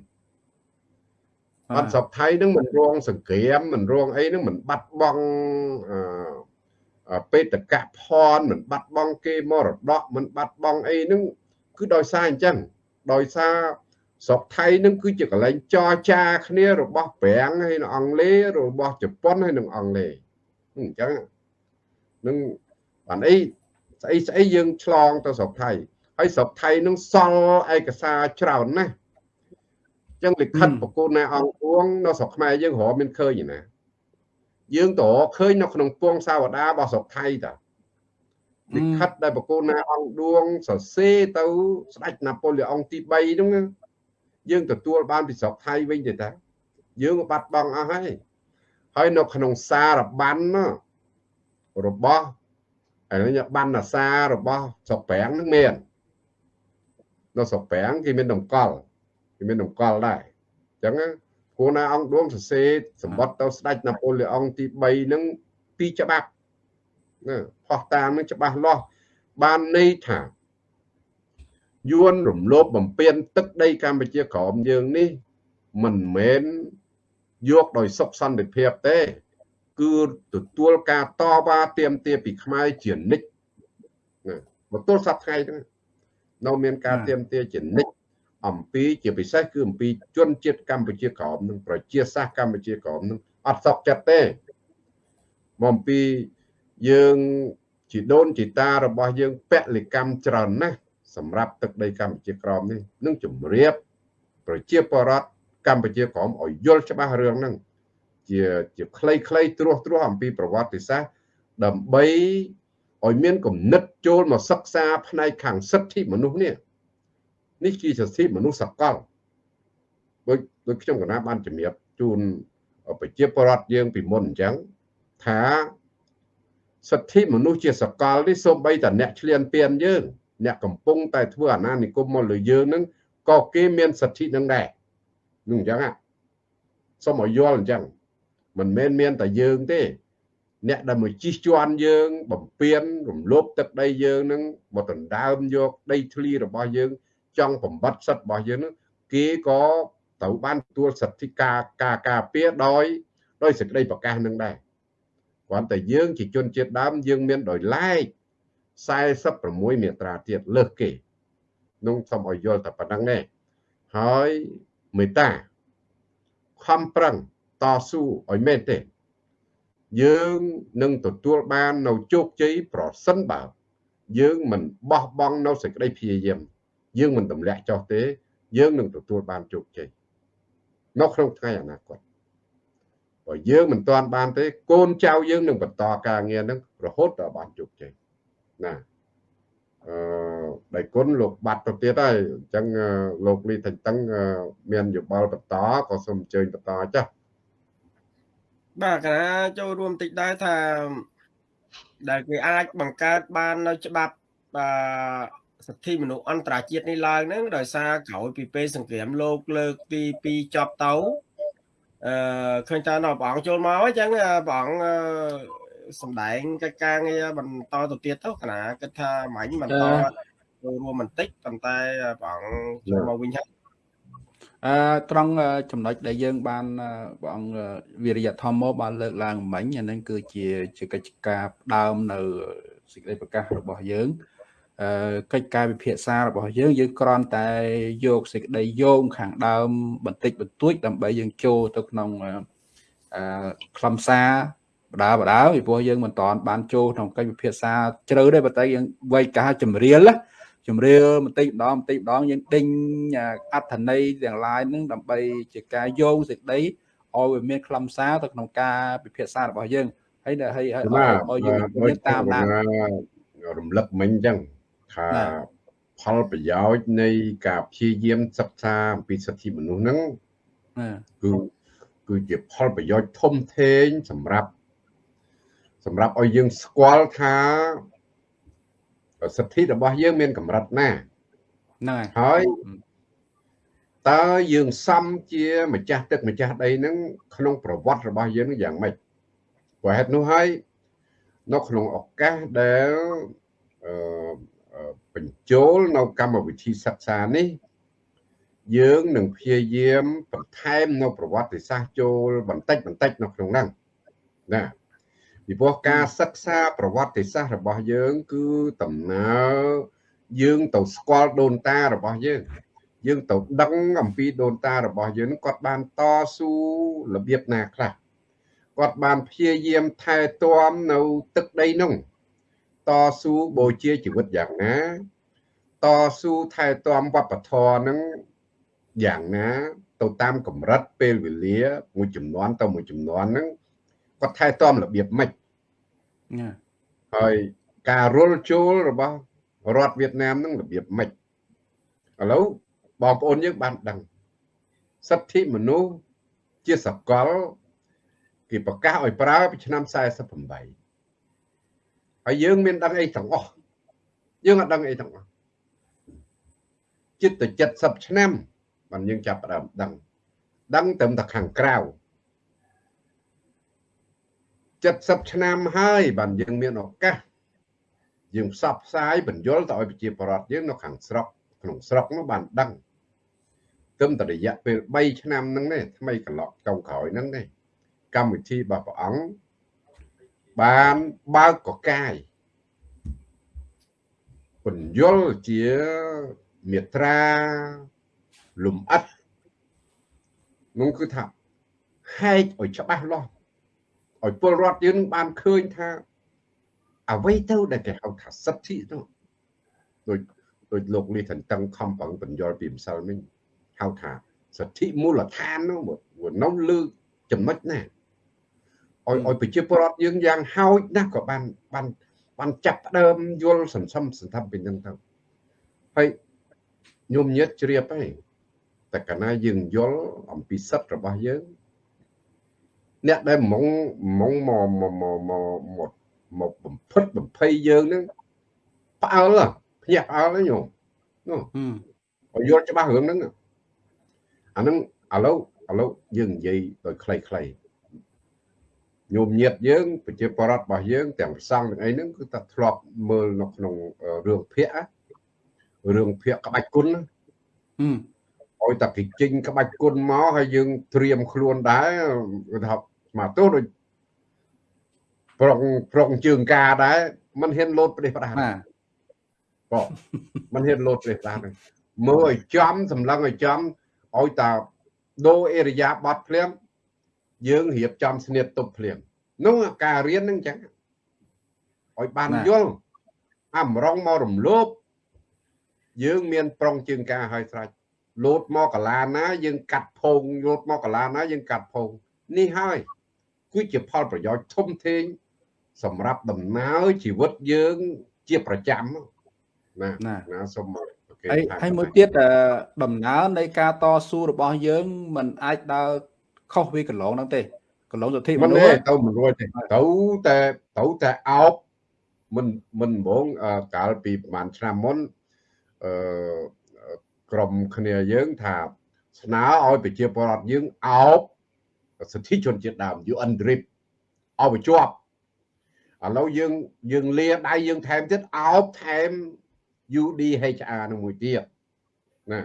អត់ស្រុកថៃនឹងមិនរងសង្គ្រាមមិនរងអីនឹងមិនបាត់បង់អឺ បេតកៈផនមិនបាត់បង់គេមរតកមិនបាត់បង់អីនឹងគឺដោយសារអញ្ចឹងដោយសារស្រុកថៃនឹងគឺជាកន្លែងចរចាគ្នារបស់ប្រាំងហើយនឹងអង់គ្លេសរបស់ជប៉ុនហើយនឹងអង់គ្លេសអញ្ចឹងនឹងបានអីស្អីស្អីយើងឆ្លងទៅស្រុកថៃហើយស្រុកថៃនឹងសល់ឯកសារច្រើនណាស់អញ្ចឹងលិខិតប្រគល់ណែអង្គពួងនៅស្រុកខ្មែរយើងរកមានឃើញណា យើងតរឃើញនៅក្នុងពងសាវតារបស់ស្រុកថៃតាលិខិតដែលប្រគល់ណែអង្គឌួងសរសេរទៅស្ដេចណាប៉ូលីអុងទី3ហ្នឹងយើងទទួលបានពីស្រុកថៃវិញទេតាយើងបាត់បង់អស់ហើយហើយនៅក្នុងសារបានរបស់ឥឡូវបានអាសារបស់ស្រុកប្រាំងនឹងមាននៅស្រុកប្រាំងគេមានតម្កល់គេមានតម្កល់ដែរអញ្ចឹង គួរណាអង្គឌួងសរសេរសម្បត្តិទៅស្ដេចណាប៉ូលីអុងទី3នឹងពីច្បាប់ណាផុសតាមនឹងច្បាស់លាស់បានន័យថាយួនរំលោភបំពានទឹកដីកម្ពុជាក្រមយើងនេះមិនមែនយកដោយសុខសន្តិភាពទេ គឺទទួលការតវ៉ាទាមទារពីខ្មែរជានិច្ចណាមកទល់សប្តាហ៍ថ្ងៃហ្នឹងនៅមានការទាមទារជានិច្ច អំពីជាពិសេសគឺអំពីជនជាតិកម្ពុជាក្រមនិងប្រជាសាស្ត្រកម្ពុជាក្រមនឹងអត់សក់ចិត្តទេមកអំពីយើងជីដូនជីតារបស់យើងពលកម្មច្រើនណាស់សម្រាប់ទឹកដីកម្ពុជាក្រមនេះនឹងជម្រាបប្រជាពលរដ្ឋកម្ពុជាក្រមឲ្យយល់ច្បាស់រឿងហ្នឹងជាជាខ្លីៗត្រួសត្រាសអំពីប្រវត្តិសាស្ត្រដើម្បីឲ្យមានគំនិតចូលមកសិក្សាផ្នែកខាងសិទ្ធិមនុស្សនេះ នេះជាសិទ្ធិមនុស្សសកលដូចដូចខ្ញុំកណាបានជំរាបជូនប្រជាពលរដ្ឋយើងពីមុនអញ្ចឹងថាសិទ្ធិមនុស្សជាសកលនេះសូម្បីតែអ្នកឆ្លៀនពៀនយើងអ្នកកំពុងតែធ្វើអាណានិគមមកលើយើងនឹងក៏គេមានសិទ្ធិនឹងដែរនឹងអញ្ចឹងសូមឲ្យយល់អញ្ចឹងមិនមែនមានតែយើងទេ អ្នកដែលមកជិះជាន់យើង បំពេញរំលោភទឹកដីយើងនឹងមកដណ្ដើមយកដីធ្លីរបស់យើង ចង់បំបត្តិសិទ្ធិរបស់យើងនឹងគេក៏ត្រូវបានទទួលសិទ្ធិការការការពារដោយដោយសេចក្តីប្រកាសនឹងដែរគ្រាន់តែយើងជាជនជាតិដើមយើងមានដោយឡែក46មាត្រាទៀតលើសគេនោះសូមឲ្យយល់តែប៉ុណ្្នឹងទេហើយមេត្តាខំប្រឹងតស៊ូឲ្យមែនទេយើងនឹងទទួលបាននៅជោគជ័យប្រសិនបើយើងមិនបោះបង់នៅសេចក្តីព្យាយាម យើងមិនទម្លាក់ចោលទេ យើងនឹងទទួលបានជោគជ័យនៅក្នុងថ្ងៃអនាគតបើយើងមិនទាន់បានទេ កូនចៅយើងនឹងបន្តការងារនឹងរហូតដល់បានជោគជ័យណាអឺដៃគុណលោកបាត់ទៅទៀតហើយអញ្ចឹងលោកលីថៃតឹងមានយោបល់បន្តក៏សូមអញ្ជើញបន្តចាស់បាទកណាចូលរួមតិចដែរថាដែលគេអាចបង្កើតបាននៅច្បាប់អឺ សិទ្ធិមនុស្សអន្តរជាតិនេះឡើងហ្នឹងដោយសារក្រោយពីពេលសង្គ្រាមលោកលើកទី2ចប់ទៅអឺឃើញតើនៅព្រះអង្គចូលមកអញ្ចឹងព្រះអង្គសំដែងកិច្ចការងារបន្តទៅទៀតទៅគណៈគិតថាមាញ់បន្តចូលរួមបន្តិចប៉ុន្តែព្រះអង្គចូលមកវិញហើយអឺត្រង់ចំណុចដែលយើង បានព្រះអង្គវិរិយធម្មមកបានលើកឡើងមិញអានឹងគឺជាជាកិច្ចការផ្ដើមនៅសេចក្តីប្រកាសរបស់យើងអឺ កិច្ចការវិភាសារបស់យើងយើងគ្រាន់តែយកសេចក្តីយោងខាងដើមបន្តិចបន្តួចដើម្បីយើងចូលទៅក្នុងអឺខ្លឹមសារបដាបដាពីព្រោះយើងមិនតាន់បានចូលក្នុងកិច្ចវិភាសាជ្រៅទេប៉ុន្តែយើងវ័យកាចម្រៀលណាចម្រៀលបន្តិចម្ដងបន្តិចម្ដងយើងដេញអត្ថន័យទាំងឡាយនឹងដើម្បីជាការយោងសេចក្តីឲ្យវាមានខ្លឹមសារទៅក្នុងការពិភាក្សារបស់យើងហើយហើយឲ្យយើងតាមដានរំលឹកមិញអញ្ចឹង ថាផលប្រយោជន៍នៃការព្យាយាមសិក្សាអំពីសិទ្ធិមនុស្សហ្នឹងណាគឺគឺជាផលប្រយោជន៍ធំធេងសម្រាប់សម្រាប់ឲ្យយើងស្គាល់ថាសិទ្ធិរបស់យើងមានកម្រិតណាហ្នឹងហើយហើយតើយើងសំជាម្ចាស់ទឹកម្ចាស់ដីហ្នឹងក្នុងប្រវត្តិរបស់យើងយ៉ាងម៉េចព្រោះហេតុនោះហើយនៅក្នុងឱកាសដែលអឺអឺ បញ្ចូលនៅកម្មវិធីសិក្សានេះយើងនឹងព្យាយាមបន្ថែមនៅប្រវត្តិសាស្ត្រចូលបន្តិចបន្តិចនៅក្នុងហ្នឹងណាពីព្រោះការសិក្សាប្រវត្តិសាស្ត្ររបស់យើងគឺដំណើរយើងទៅស្គាល់ដូនតារបស់យើង យើងទៅដឹងអំពីដូនតារបស់យើងនឹងគាត់បានតស៊ូរបៀបណាខ្លះគាត់បានព្យាយាមថែទាំនៅទឹកដីនោះ តស៊ូបូជាជីវិតយ៉ាងណា តស៊ូថែទាំវប្បធម៌នឹងយ៉ាងណា ទៅតាមកម្រិតពេលវេលាមួយចំនួនទៅមួយចំនួនហ្នឹងគាត់ថែទាំរបៀបម៉េចណាហើយការរុលចូលរបស់រដ្ឋវៀតណាមហ្នឹងរបៀបម៉េចឥឡូវបងប្អូនយើងបានដឹងសិទ្ធិមនុស្សជាសកលគេប្រកាសឲ្យប្រើពីឆ្នាំ48 ហើយយើងមានដឹងអីទាំងអស់យើងអត់ដឹងអីទាំងអស់ចិត្តទៅ70ឆ្នាំបានយើងចាប់ផ្ដើមដឹងដឹងត្រឹមតែខាងក្រៅ70ឆ្នាំហើយបានយើងមានឱកាសយើងផ្សព្វផ្សាយបញ្យលទៅឲ្យប្រជាពលរដ្ឋយើងនៅខាងស្រុកក្នុងស្រុកនោះបានដឹងត្រឹមតែរយៈពេល3ឆ្នាំហ្នឹងទេថ្មីកន្លងចុងក្រោយហ្នឹងទេកម្មវិធីរបស់ព្រះអង្គ បានបើកកកាយបញ្យលជាមេត្រាលំអិតនោះគឺថាហែកឲ្យច្បាស់លាស់ឲ្យពលរដ្ឋយើងបានឃើញថាអ្វីទៅដែលគេហៅថាសិទ្ធិនោះដូចដូចលោកលីថនតឹងខំប្រឹងបញ្យល់ពីម្សិលមិញហៅថាសិទ្ធិមូលដ្ឋាននោះវានៅលើចំណុចណា ឲ្យឲ្យប្រជាពលរដ្ឋយើងយ៉ាងហោចណាស់ក៏បានបានបានចាប់ផ្ដើមយល់សន្សំសន្តិពីនឹងទៅហើយញោមញាតជ្រាបហើយតែកាលណាយើងយល់អំពីសិទ្ធិរបស់យើងអ្នកដែលហ្មងហ្មងមកមកមកមកមកបំផិតបំភ័យយើងនឹងផ្អើលភ្ញាក់ផ្អើលហ្នឹងញោមនោះហឹមឲ្យយល់ច្បាស់រឿងហ្នឹងអាហ្នឹងឥឡូវឥឡូវយើងនិយាយដោយខ្លីៗ ញោមញាតយើងប្រជាពលរដ្ឋរបស់យើងទាំងប្រសង់ទាំងអីហ្នឹងគឺថាធ្លាប់មើលនៅក្នុងរឿងភាគរឿងភាគក្បាច់គុណណា ហឹម ឲ្យតែគេចេញក្បាច់គុណមកហើយយើងត្រៀមខ្លួនដែរគឺថាស្មាទោសដូចប្រុងប្រុងជើងការដែរมันហ៊ានលោតប្រទេសផ្ដាស់ ណា បងมันហ៊ានលោតប្រទេសផ្ដាស់ទេមើលឲ្យចំសម្លឹងឲ្យចំឲ្យតាដូរអេរយាប័តភ្លាម យើងរៀបចំស្នៀតទប់ភ្លាមនោះការរៀនហ្នឹងអញ្ចឹងឲ្យបានយល់អាម្រងមករំលោភយើងមានប្រុងជើងការឲ្យស្រេចលោតមកកាឡាណាយើងកាត់ភងលោតមកកាឡាណាយើងកាត់ភងនេះហើយគឺជាផលប្រយោជន៍ធំធេងសម្រាប់ដំណើរជីវិតយើងជាប្រចាំណាណាណាសូមមកប្រកេតហើយថាហើយមួយទៀតអឺដំណើរនៃការតស៊ូរបស់យើងมันអាចដើរ ខុសពីកន្លងហ្នឹងទេកន្លងសិទ្ធិមិនមនុទេស្សទៅមិនរួចទេទៅតែទៅតែអោបមិនមិនហ្មងអឺកាលពីប្រហែលឆ្នាំមុនអឺក្រុមគ្នាយើងថាស្នើឲ្យប្រជាពលរដ្ឋយើងអោបសិទ្ធិជនជាតិដើម UN DRIP អោបឲ្យជាប់ឥឡូវយើងយើងលាដៃយើងថែមទៀតអោបថែម UDHR នឹងមួយទៀតណា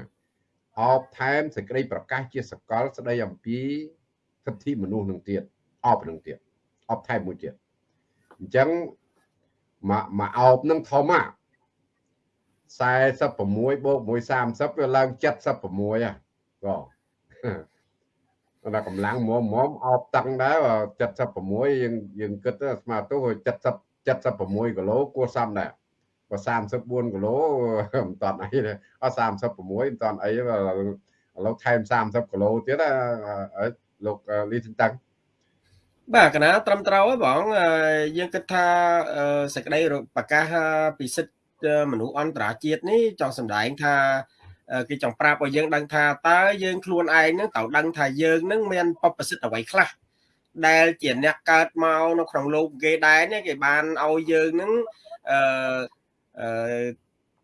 អោបថែមសេចក្តីប្រកាសជាសកលស្តីអំពីសិទ្ធិមនុស្សនឹងទៀតអោបនឹងទៀតអោបថែមមួយទៀតអញ្ចឹងមកមកអោបនឹងធំអា46បូក130វាឡើង76ហ៎បងដល់កម្លាំងមុំមុំអោបតឹងដែរ76យើងយើងគិតទៅស្មើទៅ70 76គីឡូគួរសមដែរ បើ34គីឡូមិនតាន់អីទេអត់36មិនតាន់អីទេឥឡូវថែម30គីឡូទៀតលោកលីសិនតាំងបាទកណាត្រឹមត្រូវហើយបងអឺយើងគិតថាអឺសេចក្តីប្រកាសពីសិទ្ធិមនុស្សអន្តរជាតិនេះចង់សម្ដែងថាគេចង់ប្រាប់ឲ្យយើងដឹងថាតើយើងខ្លួនឯងនឹងត្រូវដឹងថាយើងនឹងមានបបសិទ្ធអ្វីខ្លះដែលជាអ្នកកើតមកនៅក្នុងលោកគេដែរនេះគេបានឲ្យយើងនឹងអឺ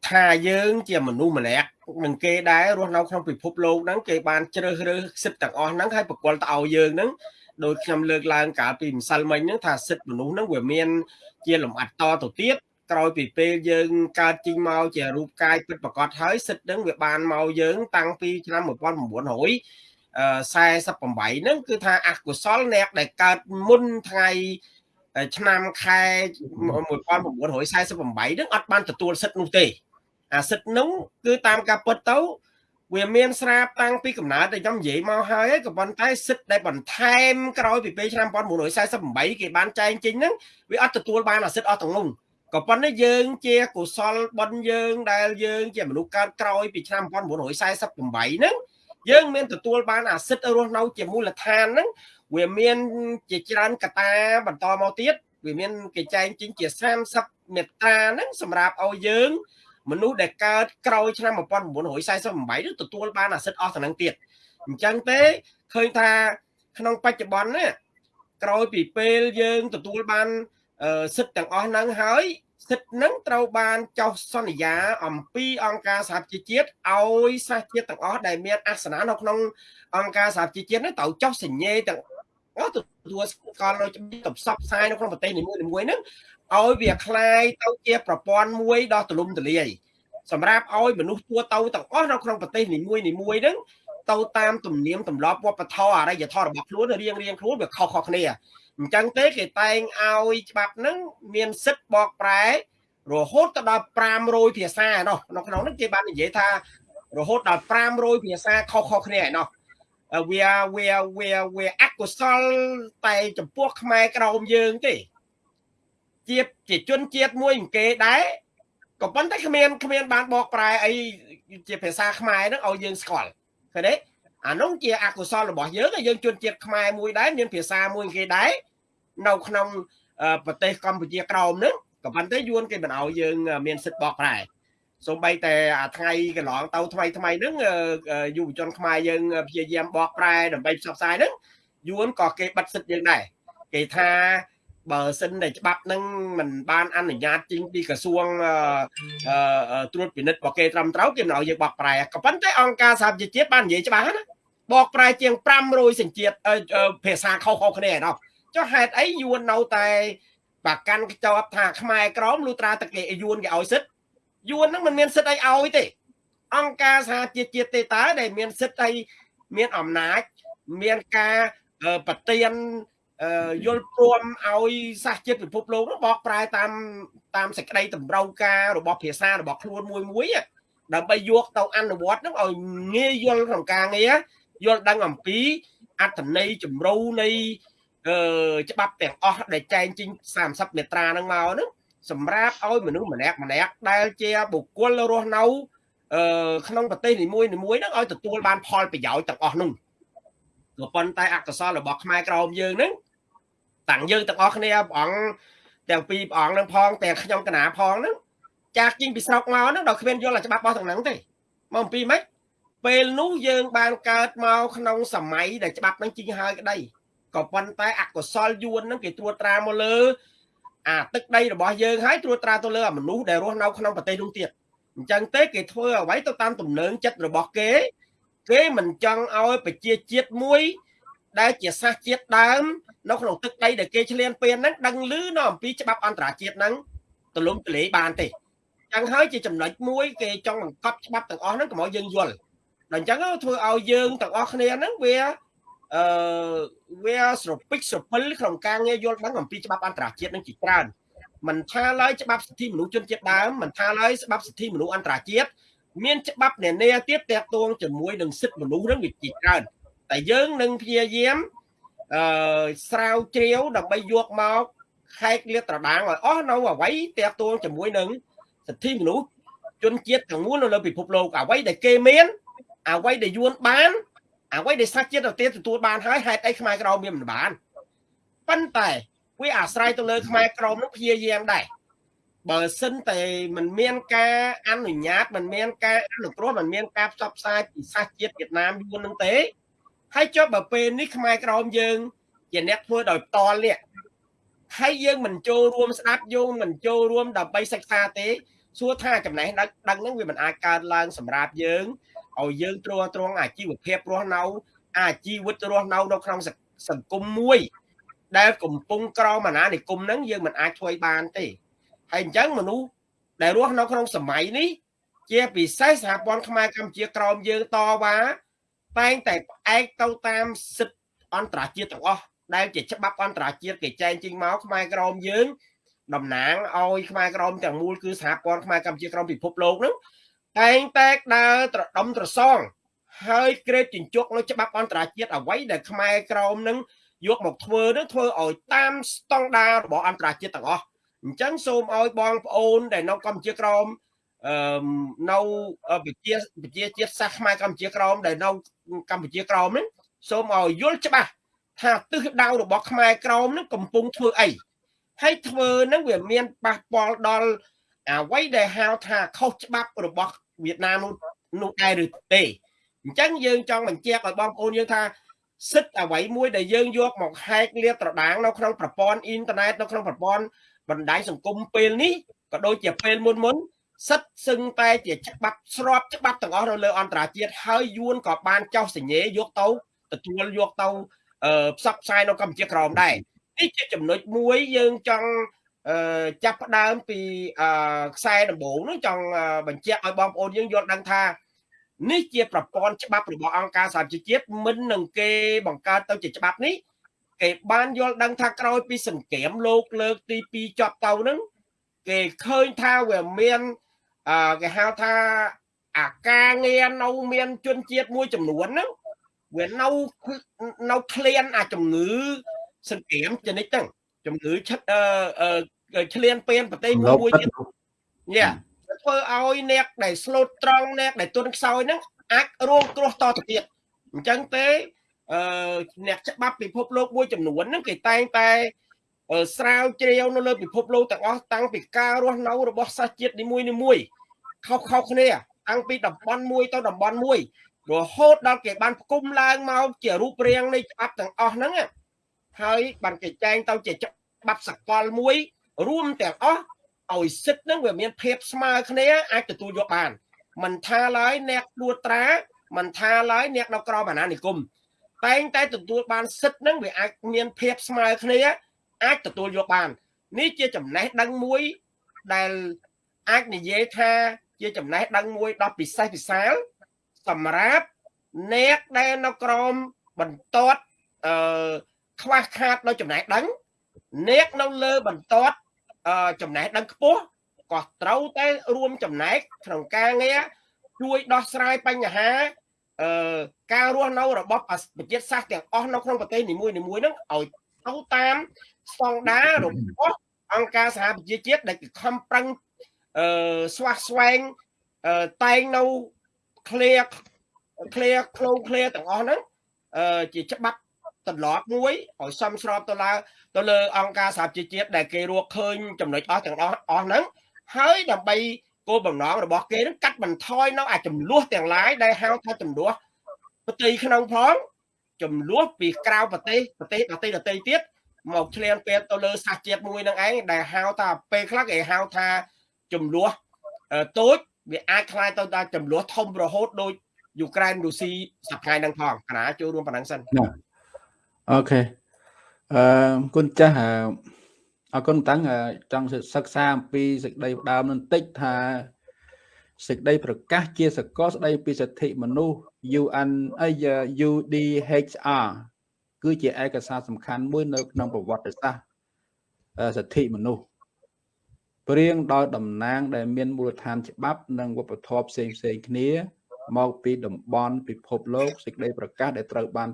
ថាយើងជាមនុស្សម្នាក់នឹងគេដែររស់នៅក្នុងពិភពលោកហ្នឹងគេបានជ្រើសរើសសិទ្ធិទាំងអស់ហ្នឹងហើយបកគលទៅឲ្យយើងហ្នឹងដោយខ្ញុំលើកឡើងកាលពីម្សិលមិញហ្នឹងថាសិទ្ធិមនុស្សហ្នឹងវាមាន ជាលំអិតតទៅទៀតក្រោយពីពេលយើងកើតជីងមកជារូបកាយពិតប្រកបហើយសិទ្ធិហ្នឹងវាបានមកយើង តាំងពីឆ្នាំ1900 48ហ្នឹងគឺថាអកុសលអ្នកដែលកើតមុនថ្ងៃ ឆ្នាំខែ1948ហ្នឹងអត់បានទទួលសិទ្ធិនោះទេអាសិទ្ធិនោះគឺតាមការពិតទៅវាមានស្រាប់តាំងពីកំណើតដែលខ្ញុំនិយាយមកហើយក៏ប៉ុន្តែសិទ្ធិដែលបន្ថែមក្រោយពីពេលឆ្នាំ1948គេបានចែងចេញហ្នឹងវាអត់ទទួលបានអាសិទ្ធិអស់ទាំងនោះក៏ប៉ុន្តែយើងជាកុសលបុណ្យយើងដែលយើងជាមនុស្សកើតក្រោយពីឆ្នាំ1948ហ្នឹងយើងមានទទួលបានអាសិទ្ធិរស់នៅជាមូលដ្ឋានហ្នឹង វាមានជាច្រើនកតាបន្តមកទៀតវាមានគេចែងចេញជា30មេត្តាហ្នឹងសម្រាប់ឲ្យយើង មនុស្សដែលកើតក្រោយឆ្នាំ1948នឹងទទួលបានអាសិទ្ធិអស់ទៅនឹងទៀតអញ្ចឹងទេឃើញថាក្នុងបច្ចុប្បន្ននេះក្រោយពីពេលយើងទទួលបានសិទ្ធិទាំងអស់ហ្នឹងហើយសិទ្ធិហ្នឹងត្រូវបានចុះសន្យាអំពីអង្គការសហជីវជាតិឲ្យសាសជាតិទាំងអស់ដែលមានអាសនៈនៅក្នុងអង្គការសហជីវជាតិនេះត្រូវចុះសញ្ញេទាំងអស់ ទទួលស្គាល់នៅជំនាញទៅផ្សព្វផ្សាយនៅក្នុងប្រទេសនីមួយៗហ្នឹងឲ្យវាคล้ายទៅជាប្រព័ន្ធមួយដ៏ទូលំទូលាយសម្រាប់ឲ្យមនុស្សทั่វទៅទាំងអស់នៅក្នុងប្រទេសនីមួយនីមួយហ្នឹងទៅតាមទំនៀមទម្លាប់វប្បធម៌អរិយធម៌របស់ខ្លួនរៀងរៀងខ្លួនវាខុសៗគ្នាអញ្ចឹងទេគេតែងឲ្យច្បាប់ហ្នឹងមានសិទ្ធិបកប្រែរហូតទៅដល់500ភាសាណោះនៅក្នុងហ្នឹងគេបាននិយាយថារហូតដល់500ភាសាខុសៗគ្នាឯណោះ វាវាវាវាអកុសលតែចំពោះខ្មែរក្រមយើងទេជាជាជនជាតិមួយគេដែរក៏ប៉ុន្តែគ្មានគ្មានបានបកប្រែអីជាភាសាខ្មែរហ្នឹងឲ្យយើងស្គាល់ឃើញទេអានោះជាអកុសលរបស់យើងយើងជនជាតិខ្មែរមួយដែរមានភាសាមួយគេដែរនៅក្នុងប្រទេសកម្ពុជាក្រោមហ្នឹងក៏ប៉ុន្តែយួនគេមិនឲ្យយើងមានសិទ្ធិបកប្រែ សូម្បីតែអាថ្ងៃកន្លងទៅថ្មីថ្មីហ្នឹងយុវជនខ្មែរយើងព្យាយាមបកប្រែដើម្បីផ្សព្វផ្សាយហ្នឹងយួនក៏គេបិទសិទ្ធិយើងដែរគេថាបើសិនតែច្បាប់នឹងមិនបានអនុញ្ញាតចេញពីក្រសួងត្រួតពិនិត្យរបស់គេត្រឹមត្រូវគេមិនឲ្យយើងបកប្រែក៏ប៉ុន្តែអង្គការសហប្រជាជាតិបាននិយាយច្បាស់ណាបកប្រែជាង500សញ្ជាតិភាសាខុសៗគ្នាឯណោះចុះហេតុអីយួននៅតែប្រកាន់ខ្ជាប់ថាខ្មែរក្រមលុត្រាតគេយួនគេឲ្យសិទ្ធ យួនហ្នឹងមិនមានសិទ្ធអីឲ្យទេ អង្គការសហជីវជាតិទេតើដែលមានសិទ្ធអីមានអំណាចមានការប្រទៀនយល់ព្រមឲ្យសាសជាតិពិភពលោកនោះបកប្រែតាមតាមសេចក្តីតម្រូវការរបស់ភាសារបស់ខ្លួនមួយមួយដើម្បីយកទៅអនុវត្តនឹងឲ្យងាយយល់ក្នុងការងារយល់ដឹងអំពីអត្ថន័យជំរូនៃអឺច្បាប់ទាំងអស់ដែលចែងចេញ30មេត្រាហ្នឹងមកហ្នឹង សម្រាប់ឲ្យមនុស្សម្នាក់ម្នាក់ដែលជាបុគ្គលរស់នៅអឺក្នុងប្រទេសនីមួយនីមួយហ្នឹងឲ្យទទួលបានផលប្រយោជន៍ទាំងអស់នោះក៏ប៉ុន្តែអកុសលរបស់ខ្មែរក្រមយើងហ្នឹងតាំងយើងទាំងអស់គ្នាព្រះអង្គទាំងពីរព្រះអង្គនឹងផងទាំងខ្ញុំកណាផងហ្នឹងចាស់ជីងពីស្រុកមកហ្នឹងដល់គ្មានយល់ច្បាប់របស់ទាំងហ្នឹងទេមកអំពីម៉េចពេលនោះយើងបានកើតមកក្នុងសម័យដែលច្បាប់ហ្នឹងជីងហើយក្តីក៏ប៉ុន្តែអកុសលយួនហ្នឹងគេត្រួតត្រាមកលើ អាទឹកដីរបស់យើងហើយត្រួតត្រាទៅលើអាមនុស្សដែលរស់នៅក្នុងប្រទេសនោះទៀតអញ្ចឹងទេគេធ្វើអ្វីទៅតាមទំនើងចិត្តរបស់គេ គេមិនចង់ឲ្យប្រជាជាតិមួយ ដែលជាសាសជាតិដើម នៅក្នុងទឹកដីដែលគេឈ្លានពានហ្នឹងដឹងឮនៅអំពីច្បាប់អន្តរជាតិហ្នឹងទលំទលេបានទេចឹងហើយជាចំណុចមួយគេចង់បង្កប់ច្បាប់ទាំងអស់ហ្នឹងកុំឲ្យយើងយល់ដល់អញ្ចឹងធ្វើឲ្យយើងទាំងអស់គ្នាហ្នឹងវា អឺវាស្រពិចស្រពិលក្នុងការងារយល់ដឹងអំពីច្បាប់អន្តរជាតិនឹងជាច្រើនមិនថាឡើយច្បាប់សិទ្ធិមនុស្សជនជាតិដើមមិនថាឡើយច្បាប់សិទ្ធិមនុស្សអន្តរជាតិមានច្បាប់នានាទៀតតាក់ទងជាមួយនឹងសិទ្ធិមនុស្សនឹងវាជាច្រើនតែយើងនឹងព្យាយាមអឺស្រាវជ្រាវដើម្បីយកមកខែកលាតត្រដាងឲ្យអស់នៅអ្វីតាក់ទងជាមួយនឹងសិទ្ធិមនុស្សជនជាតិទាំងមូលនៅលើពិភពលោកអ្វីដែលគេមានអ្វីដែលយួនបាន អ្វីដែលសាសជាតិទៅទៀតទទួលបានហើយហេតុអីខ្មែរក្រមវាមិនបានប៉ុន្តែវាអាស្រ័យទៅលើខ្មែរក្រមនឹងព្យាយាមដែរ បើសិនតែมันមានការអនុញ្ញាតมันមានការអនុគ្រោះมันមានការផ្សព្វផ្សាយពីសាសជាតិវៀតណាមយួននឹងទេហើយចុះបើពេលនេះខ្មែរក្រមយើង ជាអ្នកធ្វើដោយផ្ទាល់នេះហើយយើងមិនចូលរួមស្ដាប់យើងមិនចូលរួមដើម្បីសិក្សាទេសួរថាចំណេះដឹងដឹងហ្នឹងវាមិនអាចកើតឡើងសម្រាប់យើង ឲ្យយើងទ្រាំទ្រង់អាជីវភាពរស់នៅអាជីវិតរស់នៅនៅក្នុងសង្គមមួយ ដែលកំពុងក្រមអាណានិគមហ្នឹងយើងមិនអាចធ្វើបានទេហើយអញ្ចឹងមនុស្សដែលរស់នៅក្នុងសម័យនេះជាពិសេសសហព័ន្ធខ្មែរកម្ពុជាក្រមយើងតវ៉ាតែងតែផ្អែកទៅតាមសិទ្ធិអន្តរជាតិទាំងអស់ដែលជាច្បាប់អន្តរជាតិគេចែងចេញមកខ្មែរក្រមយើងតំណាងឲ្យខ្មែរក្រមទាំងមូលគឺសហព័ន្ធខ្មែរកម្ពុជាក្រមពិភពលោកហ្នឹង តែងតែដើរត្រដុំត្រសង ហើយក្រេតជញ្ជក់នៅច្បាប់អន្តរជាតិអ្វីដែលខ្មែរក្រមនឹងយកមកធ្វើនឹងធ្វើឲ្យតាមស្តង់ដាររបស់អន្តរជាតិទាំងអស់អញ្ចឹងសូមឲ្យបងប្អូនដែលនៅកម្ពុជាក្រមអឺនៅប្រជាប្រជាជាតិសាសខ្មែរកម្ពុជាក្រមដែលនៅកម្ពុជាក្រមហ្នឹងសូមឲ្យយល់ច្បាស់ថាទិសដៅរបស់ខ្មែរក្រមហ្នឹងកំពុងធ្វើអីហើយធ្វើហ្នឹងវាមានប៉ះពាល់ដល់អ្វីដែលហៅថាខុសច្បាប់របស់ វៀតណាមនោះដែរឬទេអញ្ចឹងយើងចង់បញ្ជាក់ឲ្យបងប្អូនយើងថាសិទ្ធិអ្វីមួយដែលយើងយកមកហែកលាតត្រដាងនៅក្នុងប្រព័ន្ធអ៊ីនធឺណិតនៅក្នុងប្រព័ន្ធបណ្ដាញសង្គមពេលនេះក៏ដូចជាពេលមុនមុនសិទ្ធសឹងតែជាច្បាប់ស្របច្បាប់ទាំងអស់នៅលើអន្តរជាតិហើយយួនក៏បានចោះសញ្ញេយកទៅទទួលយកទៅផ្សព្វផ្សាយនៅកម្ពុជាក្រមដែរនេះជាចំណុចមួយយើងចង់ ចាប់ផ្ដើមពីខ្សែដំបូងនោះចង់បញ្ជាក់ឲ្យបងប្អូនយើងយល់ដឹងថានេះជាប្រព័ន្ធច្បាប់របស់អង្គការសហជីវជាតិមិននឹងគេបង្កើតទៅជាច្បាប់នេះគេបានយល់ដឹងថាក្រោយពីសង្គ្រាមលោកលើកទី2ចប់ទៅហ្នឹងគេឃើញថាវាមានអឺគេហៅថាអាការងារនៅមានជនជាតិមួយចំនួនហ្នឹងវានៅនៅក្លៀនអាជំងឺសង្គ្រាមជនិតហ្នឹង ជំងឺឈិតអឺឆ្លៀនពៀនប្រទេសមួយមួយទៀតយ៉ាធ្វើឲ្យអ្នកដែលស្លូតត្រង់អ្នកដែលទុនខ្សោយហ្នឹងអាចរងគ្រោះតទៅទៀតអញ្ចឹងទេអឺអ្នកច្បាប់ពិភពលោកមួយចំនួនហ្នឹងគេតែងតែស្រាវជ្រាវនៅលើពិភពលោកទាំងអស់តាំងពីការរស់នៅរបស់សាសជាតិនីមួយនីមួយខុសខុសគ្នាតាំងពីតំបន់មួយទៅតំបន់មួយរហូតដល់គេបានផ្គុំឡើងមកជារូបរាងនៃច្បាប់ទាំងអស់ហ្នឹងហើយបានគេចែងទៅជា ច្បាប់សកលមួយ រួមទាំងអស់ឲ្យសិទ្ធនឹងវាមានភាពស្មើគ្នាអាចទទួលយកបានមិនថាឡើយអ្នកត្រួតត្រាមិនថាឡើយអ្នកនៅក្រមអាណានិគមតែងតែទទួលបានសិទ្ធនឹងវាអាចមានភាពស្មើគ្នាអាចទទួលយកបាន នេះជាចំណេះដឹងមួយដែលអាចនិយាយថាជាចំណេះដឹងមួយដ៏ពិសេសពិសាលសម្រាប់អ្នកដែលនៅក្រមបន្ទាត់អឺខ្វះខាតនៅចំណេះដឹង អ្នកនៅលើបន្ទាត់ចំណេះដឹងខ្ពស់ក៏ត្រូវតែរួមចំណែកក្នុងការងារជួយដោះស្រាយបញ្ហាអឺការរស់នៅរបស់ប្រជាសាស្ត្រទាំងអស់នៅក្នុងប្រទេសនីមួយៗហ្នឹងឲ្យទៅតាមស្តង់ដាររបស់អង្គការសហប្រជាជាតិដែលខំប្រឹងអឺស្វះស្វែងអឺតែងនៅ clear clear ខ្លង clear ទាំងអស់ហ្នឹងអឺជាច្បាប់ ទម្លាប់មួយឲ្យសមស្របទៅលើទៅលើអង្គការសហជីវជាតិដែលគេរកឃើញចំណុចអស់ទាំងអស់អស់ហ្នឹងហើយដើម្បីគោលបំណងរបស់គេនឹងកាត់បន្ថយនៅអាចំនួនទាំងឡាយដែលហៅថាចំនួនប្រទេសក្នុងផងចំនួនពីក្រៅប្រទេសប្រទេសដទៃដទៃទៀតមកឆ្លៀនពេលទៅលើសាសជាតិមួយនឹងឯងដែលហៅថាពេលខ្លះគេហៅថាចំនួនតូចវាអាចคล้ายទៅដល់ចំនួនធំរហូតដូចយូក្រែនរុស្ស៊ីសប្តាហ៍នឹងផងកណាចូលរួមប៉ុណ្ណឹងសិន អូខេអឺគុណចាស់អរគុណតាំងចង់សិក្សាអំពីសេចក្តីផ្ដើមនឹងតិចថាសេចក្តីប្រកាសជាសកលស្តីពីសិទ្ធិមនុស្ស UN អី UDHR គឺជាឯកសារសំខាន់មួយនៅក្នុងប្រវត្តិសាស្ត្រសិទ្ធិមនុស្សព្រៀងដោយតំណាងដែលមានមូលដ្ឋានច្បាប់និងវប្បធម៌ផ្សេងផ្សេងគ្នា មកពីតំបន់ពិភពលោកសេចក្តីប្រកាសដែលត្រូវបាន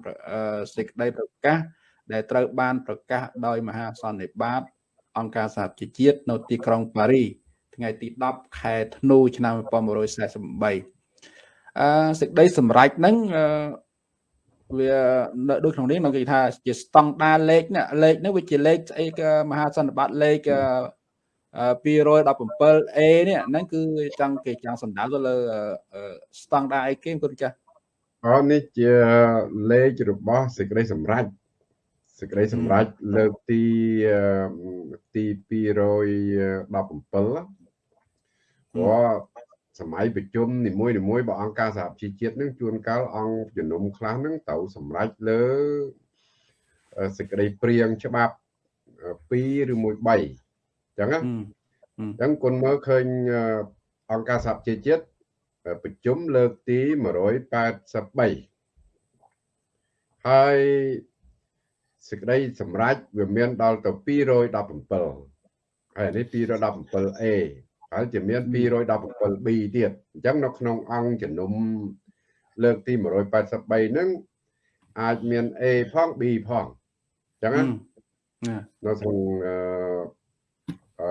សេចក្តីប្រកាសដែលត្រូវបានប្រកាសដោយមហាសន្និបាតអង្គការសហជីវជាតិនៅទីក្រុងប៉ារីថ្ងៃទី10ខែធ្នូឆ្នាំ1948អឺសេចក្តីសម្រេចហ្នឹងវានៅដូចក្នុងនេះនៅគេថាជាស្តង់ដារលេខណាលេខនេះវាជាលេខស្អីមហាសន្និបាតលេខ 217A នេះហ្នឹងគឺចង់គេចង់សំដៅទៅលើស្តង់ដារអីគេគុណចាស់អូនេះជាលេខរបស់សេចក្តីសម្រេចសេចក្តីសម្រេចលើកទីទី217ព្រោះសម័យប្រជុំនីមួយនីមួយរបស់អង្គការសហជីវជាតិនឹងជួនកាលអង្គជំនុំខ្លះនឹងត្រូវសម្រេចលើសេចក្តីព្រៀងច្បាប់2ឬមួយ3អញ្ចឹងណាអញ្ចឹងគុណមើលឃើញអង្គការសហជីវជាតិប្រជុំលើកទី183ហើយសេចក្តីសម្រេចវាមានដល់ទៅ217ហើយនេះ 217A ហើយជាមាន 217B ទៀតអញ្ចឹងនៅក្នុងអង្គជំនុំលើកទី183ហ្នឹងអាចមាន A ផង B ផងអញ្ចឹងណានៅក្នុង អឺ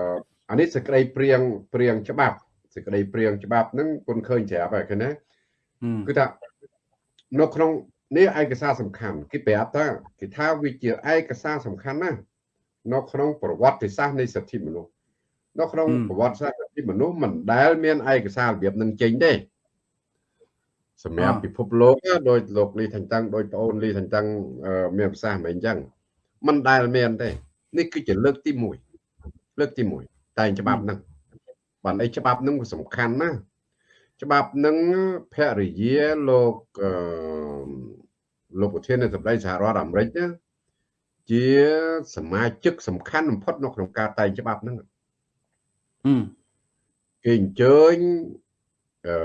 អានេះសេចក្តីព្រៀងព្រៀងច្បាប់សេចក្តីព្រៀងច្បាប់ហ្នឹងគុនឃើញច្រាប់ហើយឃើញណាគឺថានៅក្នុងនេះឯកសារសំខាន់គេប្រាប់ថាគេថាវាជាឯកសារសំខាន់ណាស់នៅក្នុងប្រវត្តិសាស្ត្រនៃសិទ្ធិមនុស្សនៅក្នុងប្រវត្តិសាស្ត្រសិទ្ធិមនុស្សមិនដែលមានឯកសាររបៀបនឹងចេញទេសម្រាប់ពិភពលោកដោយលោកលី thành តាំងដោយប្អូនលី thành តាំងមានប្រសាសន៍មិនអញ្ចឹងមិនដែលមានទេនេះគឺជាលើកទី1 លើកទី1តែច្បាប់ហ្នឹងបានអីច្បាប់ហ្នឹងក៏សំខាន់ណាច្បាប់ហ្នឹងភរិយាលោកអឺលោកប្រធាននៃសម្ដីសហរដ្ឋអាមេរិកណាជាសមាជិកសំខាន់បំផុតនៅក្នុងការតែងច្បាប់ហ្នឹងគេអញ្ជើញអឺ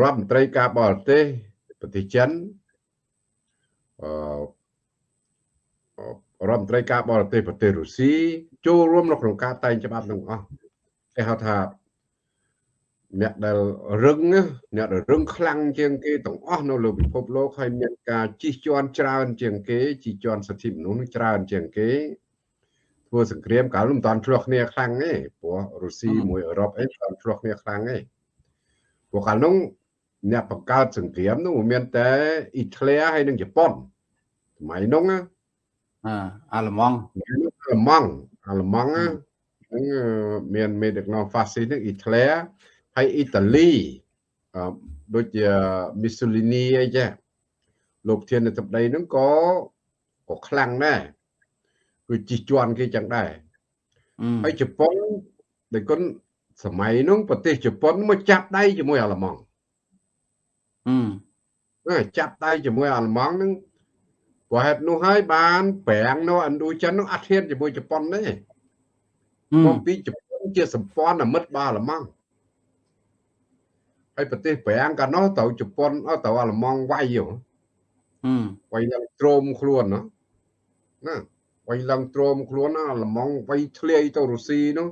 រដ្ឋមន្ត្រីការបរទេសប្រទេសចិនអឺ រដ្ឋមន្ត្រីការបរទេសប្រទេសរុស្ស៊ីចូលរួមនៅក្នុងការតែងច្បាប់ទាំងអស់គេហៅថាអ្នកដែលរឹងអ្នកដែលរឹងខ្លាំងជាងគេទាំងអស់នៅលើពិភពលោកហើយមានការជិះជាន់ច្រើនជាងគេជិះជាន់សិទ្ធិមនុស្សច្រើនជាងគេធ្វើសង្គ្រាមកាលមិនតាន់ឆ្លោះគ្នាខ្លាំងទេព្រោះរុស្ស៊ីមួយអឺរ៉ុបអីមិនតាន់ឆ្លោះគ្នាខ្លាំងទេព្រោះកាលនោះអ្នកបង្កើតសង្គ្រាមនោះមានតែអ៊ីតាលីហើយនិងជប៉ុនសម័យនោះអា អាល្លឺម៉ង់អាល្លឺម៉ង់អាល្លឺម៉ង់ហ្នឹងមានមេដឹកនាំហ្វាស៊ីសហ្នឹងអ៊ីតាលីហើយអ៊ីតាលីដូចជាមីសូលីនីអីចាលោកធាននៃសម្ដីហ្នឹងក៏ក៏ខ្លាំងដែរគឺជិះជាន់គេចឹងដែរហើយជប៉ុនដែលគុណសម័យនោះប្រទេសជប៉ុនមកចាប់ដៃជាមួយអាល្លឺម៉ង់អឺចាប់ដៃជាមួយអាល្លឺម៉ង់ហ្នឹង ព្រោះហេតុនោះហើយបានប្រាំងនៅឥណ្ឌូចិននោះអត់ហ៊ានជាមួយជប៉ុនទេមកពីជប៉ុនជាសម្ព័ន្ធមិត្តរបស់អាល្លឺម៉ង់ហើយប្រទេសប្រាំងកាលនោះទៅជប៉ុនទៅអាល្លឺម៉ង់វាយហ៎វាយឡើងទ្រោមខ្លួនណាណាវាយឡើងទ្រោមខ្លួនអាល្លឺម៉ង់វាយធ្លាយទៅរុស្ស៊ីនោះ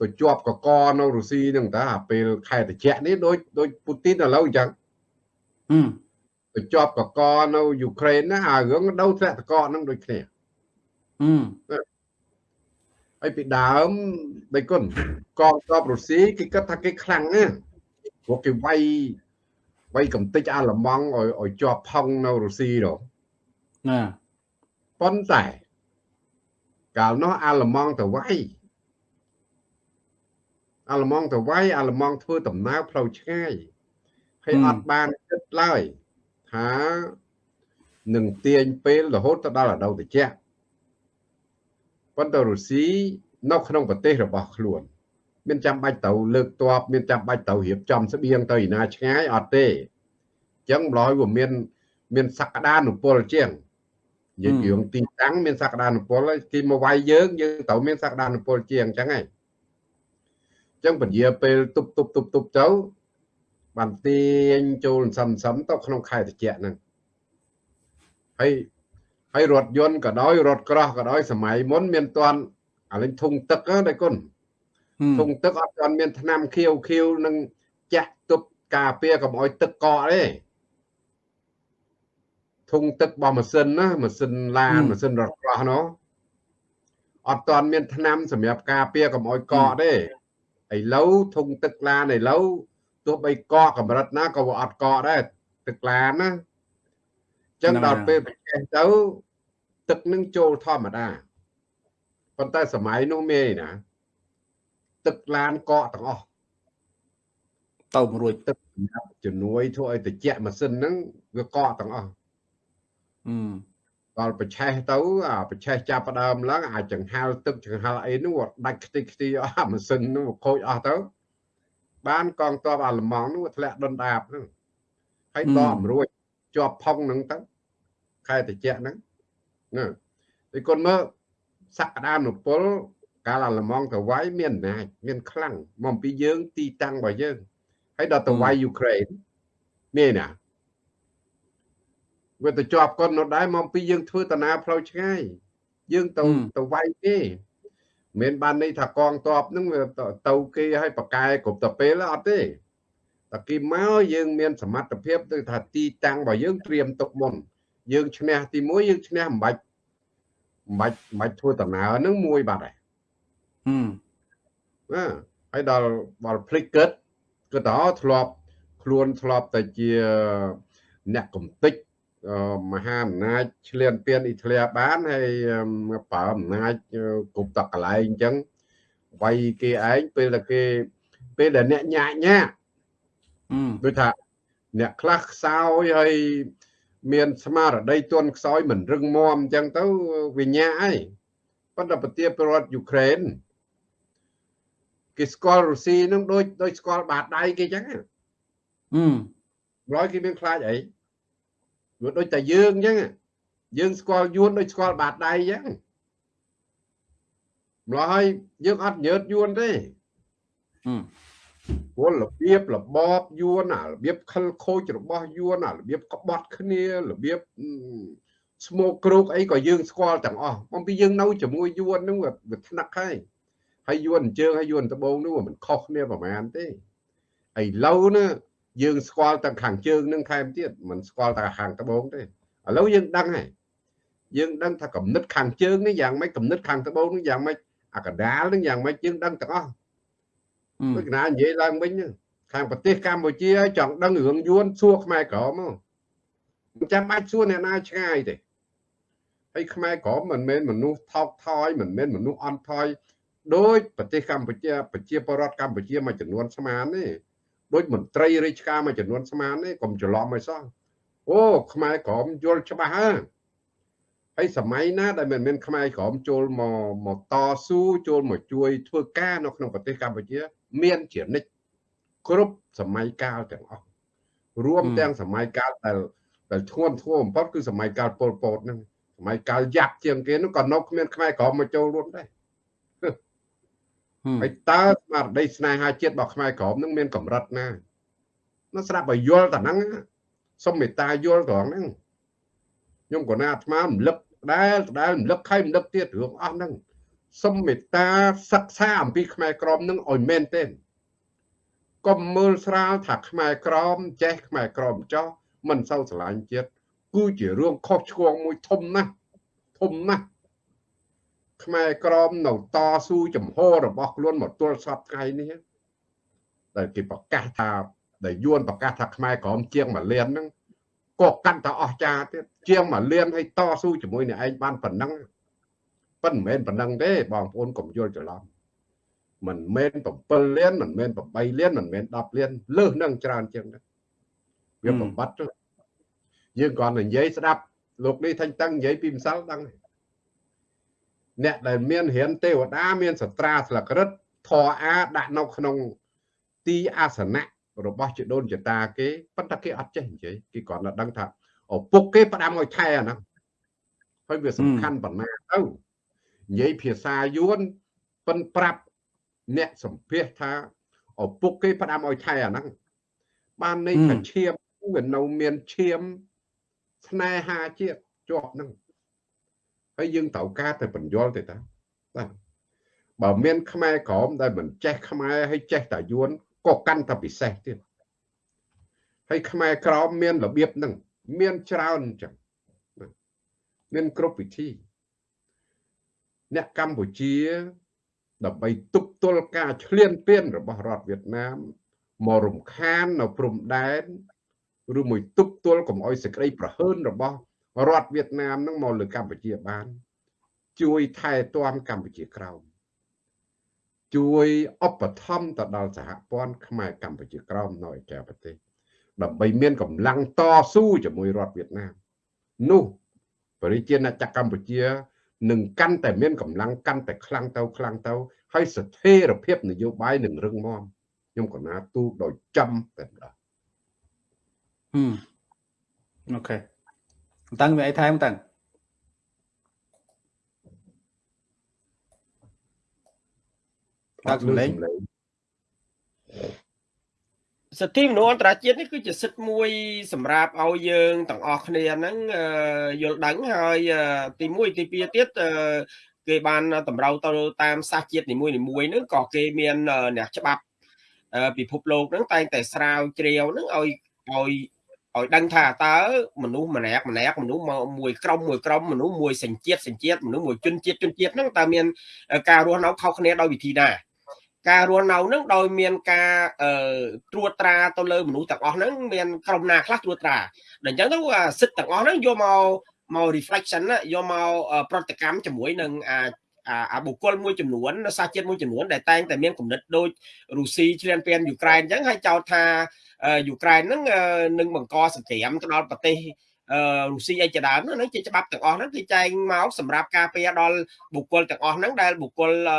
ទៅជាប់កកនៅរុស្ស៊ីហ្នឹងតាពេលខែត្រជាក់នេះដូចដូចពូទីនឥឡូវអញ្ចឹងទៅជា ប់កកនៅយូក្រែនណាអារឿងដូវធ្លាក់តកហ្នឹងដូចគ្នាហើយពីដើមដៃគុណកងទ័ពរុស្ស៊ីគេគិតថាគេខ្លាំងណាស់ព្រោះគេវាយវាយកំតិចអាល្លឺម៉ង់ឲ្យឲ្យជាប់ផុងនៅរុស្ស៊ីទៅណាប៉ុន្តែកាលនោះអាល្លឺម៉ង់ទៅវាយអាល្លឺម៉ង់ទៅវាយអាល្លឺម៉ង់ធ្វើដំណើរផ្លូវឆ្ងាយហើយអត់បានគិតឡើយ ថានឹងទាញពេលរហូតទៅដល់រដូវត្រជាក់ប៉ុន្តែរុស្ស៊ីនៅក្នុងប្រទេសរបស់ខ្លួនមានចាំបាច់ទៅលើកតបមានចាំបាច់ទៅរៀបចំស្បៀងទៅឯណាឆ្ងាយអត់ទេអញ្ចឹងម្ល៉េះវាមាន មានសក្តានុពលជាងនិយាយរឿងទីតាំងមានសក្តានុពលគេមកវាយយើងយើងត្រូវមានសក្តានុពលជាងអញ្ចឹងហ៎អញ្ចឹងពជាពេលទប់ទប់ទប់ទប់ទៅ បានទាញចូលសន្សំទៅក្នុងខែត្រជាក់ហ្នឹងហើយហើយរថយន្តក៏ដោយរថក្រោះក៏ដោយសម័យមុនមានតាន់អាលេងធុងទឹកណាគុណធុងទឹកអត់ទាន់មានថ្នាំខៀវខៀវនឹងចាក់ទប់ការពារកុំឲ្យទឹកកកទេធុងទឹករបស់ម៉ាស៊ីនណាម៉ាស៊ីនឡានម៉ាស៊ីនរថក្រោះនោះអត់ទាន់មានថ្នាំសម្រាប់ការពារកុំឲ្យកកទេឥឡូវធុងទឹកឡានឥឡូវ ទោះបីកកកម្រិតណាក៏វាអត់កកដែរទឹកឡានណាចឹងដល់ពេលបច្ចេកទៅទឹកនឹងចូលធម្មតាប៉ុន្តែសម័យនោះមានណា ទឹកឡានកកទាំងអស់ទៅមួយរួចទឹកសម្រាប់ជំនួយធ្វើឲ្យត្រជាក់ម៉ាស៊ីនហ្នឹងវាកកទាំងអស់អឺដល់ប្រឆេះទៅអាប្រឆេះចាប់ផ្ដើមឡើងអាចចង្ហាល់ទឹកចង្ហាល់អីនោះវាដាច់ខ្ទេចខ្ទីអស់អាម៉ាស៊ីននោះវាខូចអស់ទៅ បានកងទ័ពអាល្លឺម៉ង់នោះវាធ្លាក់ដុនដាបហ្នឹងហើយដកមិនរួចជាប់ផុងហ្នឹងទៅខែត្រជាក់ហ្នឹងណាតែគាត់មើលសក្តានុពលកាលអាល្លឺម៉ង់ទៅវាយមានអំណាចមានខ្លាំងមកពីយើងទីតាំងរបស់យើងហើយដល់ទៅវាយយូក្រែនមានណាវាទៅជាប់គាត់នៅដែរមកពីយើងធ្វើតាណាផ្លូវឆ្ងាយយើងទៅទៅវាយគេ មិនបានន័យថាកងតបហ្នឹងវាទៅគេឲ្យប្រកែគ្រប់ទៅពេលអត់ទេតែគេមកយើងមានសមត្ថភាពទៅថាទីតាំងរបស់យើងត្រៀមទុកមុនយើងឈ្នះទី1យើងឈ្នះមិនបាច់មិនបាច់មិនបាច់ធ្វើដំណើរហ្នឹងមួយបាត់ហើយហឹមណាហើយដល់ដល់ភ្លេចគិតគិតទៅធ្លាប់ខ្លួនធ្លាប់តែជាអ្នកកំតិចអឺ មហាអំណាចឆ្លៀនពៀនអ៊ីតាលីបានហើយប្រើអំណាចគ្រប់តកន្លែងអញ្ចឹងវាយគេឯងពេលតែគេពេលដែលអ្នកញាក់ញាក់ហឹមដូចថាអ្នកខ្លះខ្សោយហើយមានស្មារតីទន់ខ្សោយមិនរឹងមាំអញ្ចឹងទៅវិញ្ញាហើយប៉ុន្តែប្រទេសប្រវត្តិយូក្រែនគេស្គាល់រុស្ស៊ីនឹងដូចដូចស្គាល់បាតដៃគេអញ្ចឹងហឹមម្ល៉េះគេមានខ្លាចអី វាដូចតែយើងអញ្ចឹងយើងស្គាល់យួនដូចស្គាល់បាតដៃអញ្ចឹងម្ល៉េះហើយយើងអត់ញើតយួនទេហឹមព្រោះរបៀបរបបយួនអារបៀបខិលខូចរបស់យួនអារបៀបក្បត់គ្នារបៀបស្មោកគ្រោកអីក៏យើងស្គាល់ទាំងអស់មកពីយើងនៅជាមួយយួនហ្នឹងវាវាថ្នាក់ហើយហើយយួនអញ្ជើញហើយយួនដបងនោះមិនខុសគ្នាប្រហែលទេឥឡូវណា យើងស្គាល់ទាំងខាងជើងនឹងថែមទៀតមិនស្គាល់តែខាងដបងទេឥឡូវយើងដឹងហើយយើងដឹងថាកំណត់ខាងជើងនេះយ៉ាងម៉េចកំណត់ខាងដបងនេះយ៉ាងម៉េចអាកដាលនឹងយ៉ាងម៉េចយើងដឹងទាំងអស់ហឹមដូចកណានិយាយឡើងវិញហ្នឹងខាងប្រទេសកម្ពុជាចង់ដឹងរឿងយួនសួរខ្មែរក្រមមកមិនចាំបាច់សួរអ្នកណាឆ្ងាយទេហើយខ្មែរក្រមមិនមែនមនុស្សថោកថយមិនមែនមនុស្សអន់ថយដោយប្រទេសកម្ពុជាប្រជាពលរដ្ឋកម្ពុជាមួយចំនួនស្មានទេ ដូចមន្ត្រីរាជការមួយចំនួនស្មានទេកុំច្រឡំឲ្យសោះអូខ្មែរក្រមយល់ច្បាស់ហើយហើយសម័យណាដែលមិនមែនខ្មែរក្រមចូលមកមកតស៊ូចូលមកជួយធ្វើការនៅក្នុងប្រទេសកម្ពុជា មានជានិច្ចគ្រប់សម័យកាលទាំងអស់រួមទាំងសម័យកាលដែលដែលធ្ងន់ធ្ងរបំផុតគឺសម័យកាលប៉ុលពតហ្នឹងសម័យកាលយ៉ាប់ជាងគេនោះក៏នៅគ្មានខ្មែរក្រមមកចូលរួមដែរ ហឹមហើយតើស្មារតីស្នេហាជាតិរបស់ខ្មែរក្រមនឹងមានកម្រិតណានោះស្រាប់ឲ្យយល់តែហ្នឹងណាសុំមេត្តាយល់ត្រង់ហ្នឹងខ្ញុំក៏ណាអាត្មារំលឹកដែលដែលរំលឹកខៃរំលឹកទៀតរឿងអស់ហ្នឹងសុំមេត្តាសិក្សាអំពីខ្មែរក្រមនឹងឲ្យមែនទេកុំមើលស្រាលថាខ្មែរក្រមចេះខ្មែរក្រមចោះមិនសូវស្រឡាញ់ជាតិគឺជារឿងខុសឆ្គងមួយធំណាស់ធំណាស់ ខ្មែរក្រមនៅតស៊ូចំហរបស់ខ្លួនមកទល់សពថ្ងៃនេះដែលគេប្រកាសថាដែលយួនប្រកាសថាខ្មែរក្រមជាងមួយលានហ្នឹងក៏កាន់តែអស្ចារ្យទៀតជាងមួយលានឲ្យតស៊ូជាមួយនឹងឯងបានប៉ុណ្ណឹងប៉ុន្តែមិនមែនប៉ុណ្ណឹងទេបងប្អូនកុំយល់ច្រឡំមិនមែន7លានមិនមែន8លានមិនមែន10លានលើសនឹងច្រើនជាងហ្នឹងវាបំបត្តិទៅយើងគ្រាន់តែនិយាយស្ដាប់លោកនេះថាញ់តាំងនិយាយពីម្សិលដឹងហើយ អ្នកដែលមានរៀនទេវតាមានសត្រាស្លឹករឹតធរអាដាក់នៅក្នុងទីអាសនៈរបស់ជីដូនចតាគេប៉ុន្តែគេអត់ចេះនិយាយគេគ្រាន់តែដឹងថាឪពុកគេផ្ដាំឲ្យថែអាហ្នឹងហើយវាសំខាន់ប៉ុណ្ណាទៅនិយាយភាសាយួនប៉ិនប្រាប់អ្នកសម្ភាសថាឪពុកគេផ្ដាំឲ្យថែអាហ្នឹងបានន័យថាឈាមវានៅមានឈាមស្នេហាជាតិជាប់ហ្នឹង ហើយយើងត្រូវការតែបញ្យល់ទេតាបាទបើមានខ្មែរក្រមដែលមិនចេះខ្មែរហើយចេះតែយួនក៏កាន់តែពិសេសទៀតហើយខ្មែរក្រមមានរបៀបហ្នឹងមានច្រើនអញ្ចឹងបាទមានគ្រប់វិធីអ្នកកម្ពុជាដើម្បីទប់ទល់ការឈ្លានពានរបស់រដ្ឋវៀតណាមមករំខាននៅព្រំដែនឬមួយទប់ទល់កុំអោយសេចក្តីប្រហើនរបស់ រដ្ឋវៀតណាមនឹងមកលើកម្ពុជាបាន ជួយថែទាំកម្ពុជាក្រោមជួយឧបត្ថម្ភទៅដល់សហព័ន្ធខ្មែរកម្ពុជាក្រោមនៅឯក្រៅប្រទេសដើម្បីមានកម្លាំងតស៊ូជាមួយរដ្ឋវៀតណាមនោះប្រជាណាចក្រកម្ពុជានឹងកាន់តែមានកម្លាំងកាន់តែខ្លាំងទៅខ្លាំងទៅហើយស្ថិរភាពនយោបាយនឹងរឹងមាំខ្ញុំក៏ណាទូដោយចំតែម្ដងអូខេ តាំងមានអីថែមតាំងតាក់លេងសិទ្ធិមនុស្សអន្តរជាតិនេះគឺជាសិទ្ធិមួយ សម្រាប់ឲ្យយើងទាំងអស់គ្នាហ្នឹងយល់ដឹងហើយទី1ទី2ទៀតគេបានតម្រូវទៅតាមសាសជាតិនីមួយៗហ្នឹងក៏គេមានអ្នកច្បាប់ពិភពលោកហ្នឹងតែងតែស្រាវជ្រាវហ្នឹងឲ្យឲ្យ ឲ្យដឹងថាតើមនុស្សម្នាក់ម្នាក់មនុស្សមួយក្រុមមួយក្រុមមនុស្សមួយសញ្ជាតិសញ្ជាតិមនុស្សមួយជនជាតិជនជាតិហ្នឹងតើមានការរស់នៅខុសគ្នាដោយវិធីណាការរស់នៅនឹងដោយមានការត្រួតត្រាទៅលើមនុស្សទាំងអស់ហ្នឹងមានក្រុមណាខ្លះត្រួតត្រាដល់អញ្ចឹងទៅសិទ្ធិទាំងអស់ហ្នឹងយកមកមក reflection យកមកប្រតិកម្មជាមួយនឹងអាអាបុគ្គលមួយចំនួនសាសជាតិមួយចំនួនដែលតែងតែមានគំនិតដូចរុស្ស៊ីឆ្លៀនពៀនយូក្រែនអញ្ចឹងហើយចោទថា យូក្រែនហ្នឹងនឹងបង្កសង្គ្រាមទៅដល់ប្រទេសរុស្ស៊ីអីជាដើមហ្នឹងជាច្បាប់ទាំងអស់ហ្នឹងគេចែងមកសម្រាប់ការពារដល់បុគ្គលទាំងអស់ហ្នឹងដែលបុគ្គលអឺ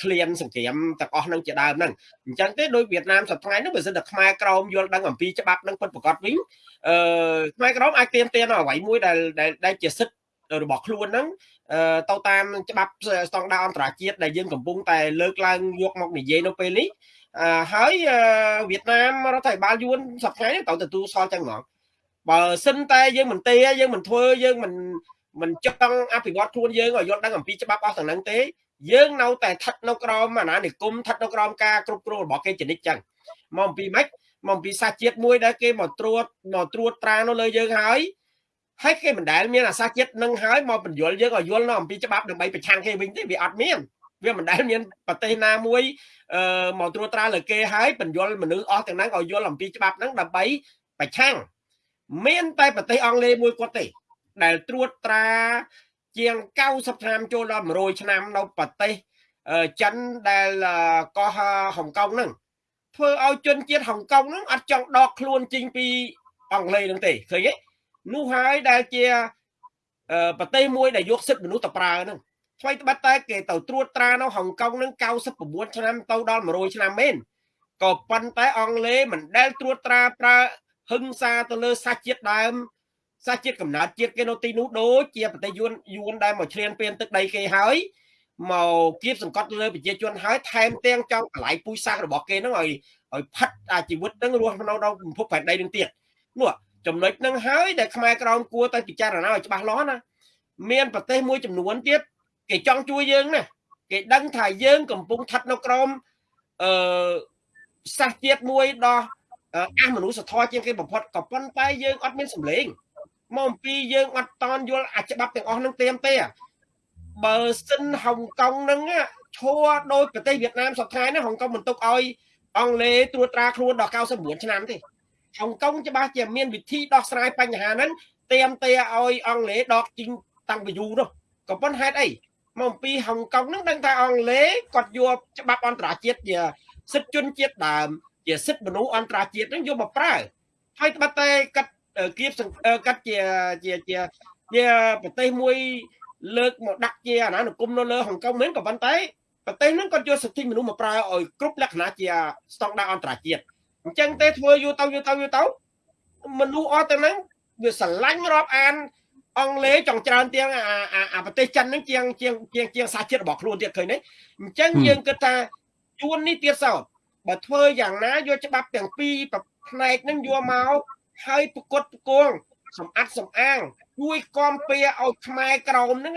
ឃ្លានសង្គ្រាមទាំងអស់នឹងជាដើមហ្នឹងអញ្ចឹងទេដោយវៀតណាមសប្តាហ៍នេះបើសិនតែខ្មែរក្រមយល់ដឹងអំពីច្បាប់នឹងពិតប្រាកដវិញអឺខ្មែរក្រមអាចទៀមទានអ្វីមួយដែលដែលជាសិទ្ធិរបស់ខ្លួនហ្នឹងទៅតាមច្បាប់ស្តង់ដារអន្តរជាតិដែលយើងកំពុងតែលើកឡើងយកមកនិយាយនៅពេលនេះ ហើយវៀតណាមរដ្ឋាភិបាលយួនសប្តាហ៍នេះត្រូវទទួលសល់ចឹងហ្មងបើសិនតែយើងមិនទេយើងមិនធ្វើយើងមិនមិនចង់អភិវឌ្ឍខ្លួនយើងឲ្យយល់ដឹងអំពីច្បាប់អស់ទាំងហ្នឹងទេយើងនៅតែស្ថិតនៅក្រោមអាណានិគមស្ថិតនៅក្រោមការគ្រប់គ្រងរបស់គេចនិចចឹងមកអំពីម៉េចមកអំពីសាសជាតិមួយដែលគេមកត្រួតមកត្រួតត្រានៅលើយើងហើយហើយគេមិនដែលមានអាសាជាតិនឹងហើយមកបញ្យល់យើងឲ្យយល់នៅអំពីច្បាប់ដើម្បីប្រឆាំងគេវិញទេវាអត់មាន វាមិនដែលមានប្រទេសណាមួយអឺមកត្រួតត្រាលើគេហើយបញ្យល់មនុស្សអស់ទាំងហ្នឹងឲ្យយល់អំពីច្បាប់ហ្នឹងដើម្បីប្រឆាំងមានតែប្រទេសអង់គ្លេសមួយគាត់ទេ ដែលត្រួតត្រាជាង90ឆ្នាំចូលដល់100ឆ្នាំនៅប្រទេសចិនដែលកោះហុងកុងហ្នឹងធ្វើឲ្យជនជាតិហុងកុងហ្នឹងអត់ចង់ដកខ្លួនចេញពីអង់គ្លេសហ្នឹងទេឃើញទេនោះហើយដែលជាប្រទេសមួយដែលយកសិទ្ធិមនុស្សទៅប្រើហ្នឹង ថ្មីត្បិតតែគេទៅត្រួតត្រានៅហុងកុងហ្នឹង99ឆ្នាំទៅដល់100ឆ្នាំមែនក៏ប៉ុន្តែអង់គ្លេសមិនដែលត្រួតត្រាប្រើហឹង្សាទៅលើសាសជាតិដើមសាសជាតិកំណើតជាតិគេនៅទីនោះដូចជាប្រទេសយួនយួនដែលមកឈ្លានពានទឹកដីគេហើយមកគៀបសង្កត់លើប្រជាជនហើយថែមទាំងចង់កន្លែងពូជសាសន៍របស់គេហ្នឹងឲ្យឲ្យផិតអាជីវិតហ្នឹងរស់នៅដល់ពិភពផែនដីនឹងទៀតនោះចំណុចហ្នឹងហើយដែលខ្មែរក្រមគួរតែពិចារណាឲ្យច្បាស់លាស់ណាមានប្រទេសមួយចំនួនទៀត គេចង់ជួយយើងណាគេដឹងថាយើងកំពុងស្ថិតនៅក្រោមអឺសាសជាតិមួយដ៏អះមនុស្សធម៌ជាងគេបំផុតក៏ប៉ុន្តែយើងអត់មានសម្លេងមកអំពីយើងអត់តន់យល់អាច្បាប់ទាំងអស់នឹងទេទេបើសិនហុងកុងនឹងឈួរដោយប្រទេសវៀតណាមសប្តាហ៍នេះហុងកុងមិនទុកឲ្យអង់គ្លេសត្រួតត្រាខ្លួនដល់99ឆ្នាំទេហុងកុងច្បាស់ជាមានវិធីដោះស្រាយបញ្ហាហ្នឹងទៀមទេឲ្យអង់គ្លេសដកជីងតាំងពីយូរនោះក៏ប៉ុន្តែហេតុអី មកអំពីហុងកុងហ្នឹងដឹងថាអង់គ្លេសគាត់យកច្បាប់អន្តរជាតិជាសិទ្ធិជនជាតិដើម ជាសិទ្ធិមនុស្សអន្តរជាតិហ្នឹងយកមកប្រើហើយត្បិតតែកាត់គៀបកាត់ជាជាជាជាប្រទេសមួយលើកមកដាក់ជាអាណានិគមនៅលើហុងកុងមែនក៏ប៉ុន្តែប្រទេសហ្នឹងគាត់យកសិទ្ធិមនុស្សមកប្រើឲ្យគ្រប់លក្ខណៈជាស្តង់ដារអន្តរជាតិអញ្ចឹងទេធ្វើយូរទៅយូរទៅយូរទៅមនុស្សអស់ទៅហ្នឹងវាស្រឡាញ់រាប់អាន អង់គ្លេសចង់ច្រើនទៀងអាអាប្រទេសចិនហ្នឹងជាងជាងជាងជាងសាជាតិរបស់ខ្លួនទៀតឃើញទេអញ្ចឹងយើងគិតថាជួននេះទៀតសោតបើធ្វើយ៉ាងណាយកច្បាប់ទាំងពីរផ្នែកហ្នឹងយកមកហើយប្រកួតប្រគងសំអាតសំអាងជួយគាំពៀឲ្យខ្មែរក្រមហ្នឹង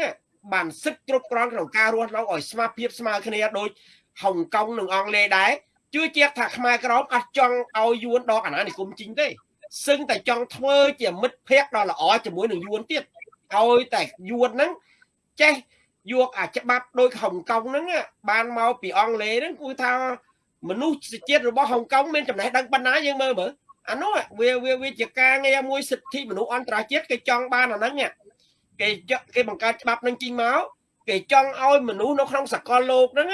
បានសិទ្ធិគ្រប់គ្រាន់ក្នុងការរស់នៅឲ្យស្មារភាពស្មើគ្នាដូចហុងកុងនិងអង់គ្លេសដែរជឿជាក់ថាខ្មែរក្រមអត់ចង់ឲ្យយួនដកអាណានិគមជីងទេ សឹងតែចង់ធ្វើជាមិត្តភក្តិដ៏ល្អជាមួយនឹងយួនទៀតឲ្យតែយួនហ្នឹងចេះយកអាច្បាប់ដូចហុងកុងហ្នឹងបានមកពីអង់គ្លេសហ្នឹងគឺថាមនុស្សជាតិរបស់ហុងកុងមានចំណេះដឹងប៉ុណ្ណាយើងមើលមើលអានោះវាវាវាជាការងារមួយសិទ្ធិមនុស្សអន្តរជាតិគេចង់បានអាហ្នឹងគេគេបង្កើតច្បាប់នឹងជីងមកគេចង់ឲ្យមនុស្សនៅក្នុងសកលលោកហ្នឹង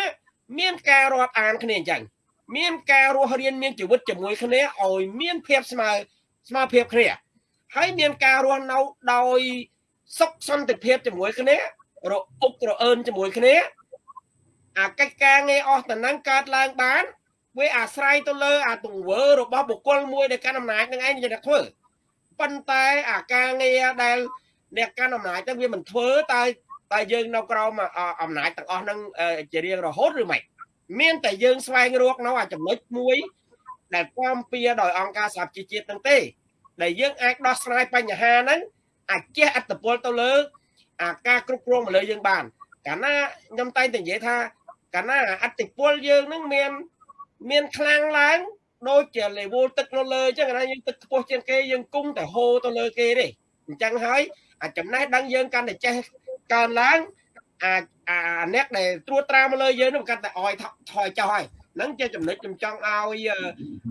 មានការរាប់អានគ្នាអញ្ចឹងមានការរស់រៀនមានជីវិតជាមួយគ្នាឲ្យមានភាពស្មើ ស្មើភាពគ្នាហើយមានការរស់នៅដោយសុខសន្តិភាពជាមួយគ្នារអុករអើនជាមួយគ្នាអាកិច្ចការងារអស់តំណែងកើតឡើងបានវាអាស្រ័យទៅលើអាទង្វើរបស់បុគ្គលមួយដែលកាន់អំណាចនឹងឯងជាធ្វើប៉ុន្តែអាការងារដែលអ្នកកាន់អំណាចទៅវាមិនធ្វើតែតែយើងនៅក្រោមអំណាចទាំងអស់នឹងជារៀងរហូតឬមិនមានតែយើងស្វែងរកនៅអាចំណុចមួយ ដែលគាំពៀដោយអង្គការសហជីវជាតិហ្នឹងទេ ដែលយើងអាចដោះស្រាយបញ្ហាហ្នឹងអាចជះអត្តពលទៅលើអាការគ្រប់គ្រងមកលើយើងបាន កាលណាខ្ញុំតែងតែនិយាយថាកាលណាអត្តពលយើងហ្នឹងមានមានខ្លាំងឡើងដូចជា level ទឹកនៅលើអញ្ចឹងណាយើងទឹកខ្ពស់ជាងគេយើងគង់តែហូរទៅលើគេទេអញ្ចឹងហើយអាចំណេះដឹងយើងកាន់តែចេះកើនឡើងអាអាអ្នកដែលត្រួតត្រាមកលើយើងនឹងកាន់តែអោយថយចុះហើយ ហ្នឹងជាចំណុចខ្ញុំចង់ឲ្យ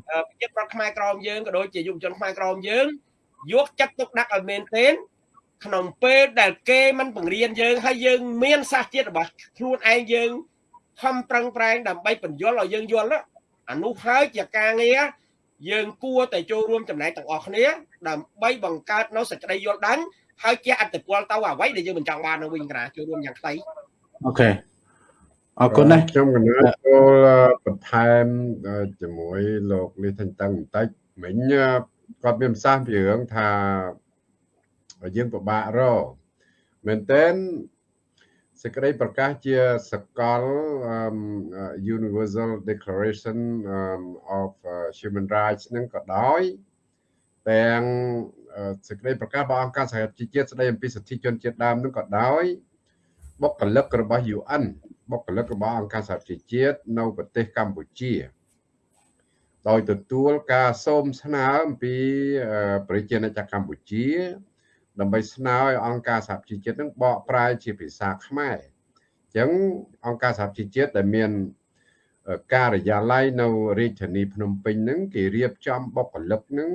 ប្រជាប្រដ្ឋខ្មែរក្រមយើងក៏ដូចជាយុវជនខ្មែរក្រមយើងយកចិត្តទុកដាក់ឲ្យមែនទែនក្នុងពេលដែលគេមិនបង្រៀនយើងហើយយើងមានសាសជាតិរបស់ខ្លួនឯងយើងខំប្រឹងប្រែងដើម្បីបញ្យល់ឲ្យយើងយល់អានោះហើយជាការងារយើងគួរតែចូលរួមចំណែកទាំងអស់គ្នា ដើម្បីបង្កើតនៅសេចក្តីយល់ដឹងហើយជាអត្តពលទៅអ្វីដែលយើងមិនចង់បាននៅវិញក្រាចូលរួមយ៉ាងខ្លីអូខេ អរគុណណាស់ខ្ញុំកណាចូលបន្ថែមជាមួយលោកលីថេងតឹងបន្តិចមិញគាត់មានប្រសាសន៍ពីរឿងថាយើងពិបាករមែនតើសេចក្តីប្រកាសជាសកល Universal Declaration of Human Rights នឹងក៏ដោយទាំងសេចក្តីប្រកាសរបស់អង្គការសហជីវជាតិស្តីអំពីសិទ្ធិជនជាតិដើមនឹងក៏ដោយបុគ្គលិករបស់ UN បុគ្គលិករបស់អង្គការសហជីវជាតិនៅប្រទេសកម្ពុជាដោយទទួលការសូមស្នើអំពីប្រជាណាចក្រកម្ពុជា ដើម្បីស្នើឲ្យអង្គការសហជីវជាតិនឹងបកប្រែជាភាសាខ្មែរអញ្ចឹងអង្គការសហជីវជាតិដែលមានការិយាល័យនៅរាជធានីភ្នំពេញហ្នឹងគេរៀបចំបុគ្គលិកហ្នឹង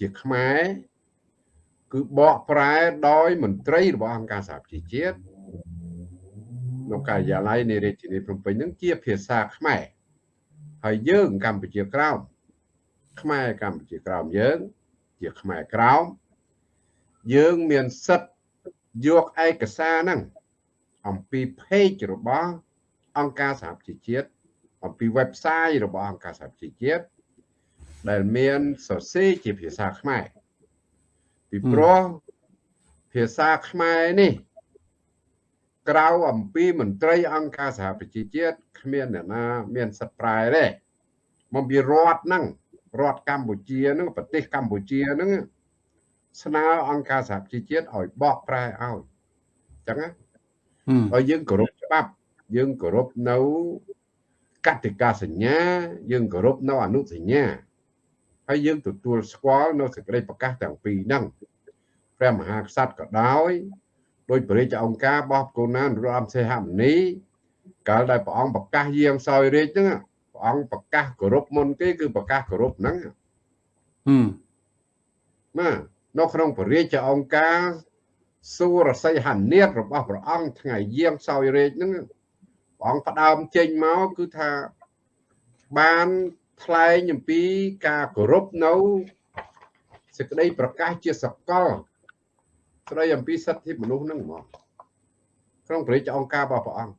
ជាខ្មែរគឺបកប្រែដោយមន្ត្រីរបស់អង្គការសហជីវជាតិ នៅការិយាល័យនៃរាជធានីភ្នំពេញហ្នឹងជាភាសាខ្មែរហើយយើងកម្ពុជាក្រោមខ្មែរកម្ពុជាក្រោមយើង ជាខ្មែរក្រោមយើងមានសិទ្ធយកឯកសារហ្នឹងអំពី page របស់អង្គការសហជីវជាតិអំពី website របស់អង្គការសហជីវជាតិដែលមានសរសេរជាភាសាខ្មែរពីព្រោះភាសាខ្មែរនេះ ក្រៅអំពីមន្ត្រីអង្គការសហប្រជាជាតិគ្មានអ្នកណា មានសិទ្ធិប្រែទេមកពីរដ្ឋហ្នឹងរដ្ឋកម្ពុជាហ្នឹងប្រទេសកម្ពុជាហ្នឹងស្នើអង្គការសហជីវជាតិឲ្យបកប្រែឲ្យអញ្ចឹងណាហើយយើងគោរពច្បាប់ យើងគោរពនៅកតិកាសញ្ញា យើងគោរពនៅអនុសញ្ញាហើយយើងទទួលស្គាល់នៅសេចក្តីប្រកាសទាំងពីរហ្នឹងព្រះមហាក្សត្រក៏ដោយ ដោយព្រះរាជអង្គការបោះកូណានរដ្ឋសេហមុនីកាលដែលព្រះអង្គប្រកាសយាងសោយរាជហ្នឹងព្រះអង្គប្រកាសគោរពមុនគេគឺប្រកាសគោរពហ្នឹងហឹមណានៅក្នុងព្រះរាជអង្គការសួរសីហនេតរបស់ព្រះអង្គថ្ងៃយាងសោយរាជហ្នឹងព្រះអង្គផ្ដើមចេញមកគឺថាបានថ្លែងអំពីការគោរពនៅសេចក្តីប្រកាសជាសកល ស្ដីអំពីសិទ្ធិមនុស្សហ្នឹងហ្មងក្នុងព្រះរាជអង្គការរបស់ព្រះអង្គ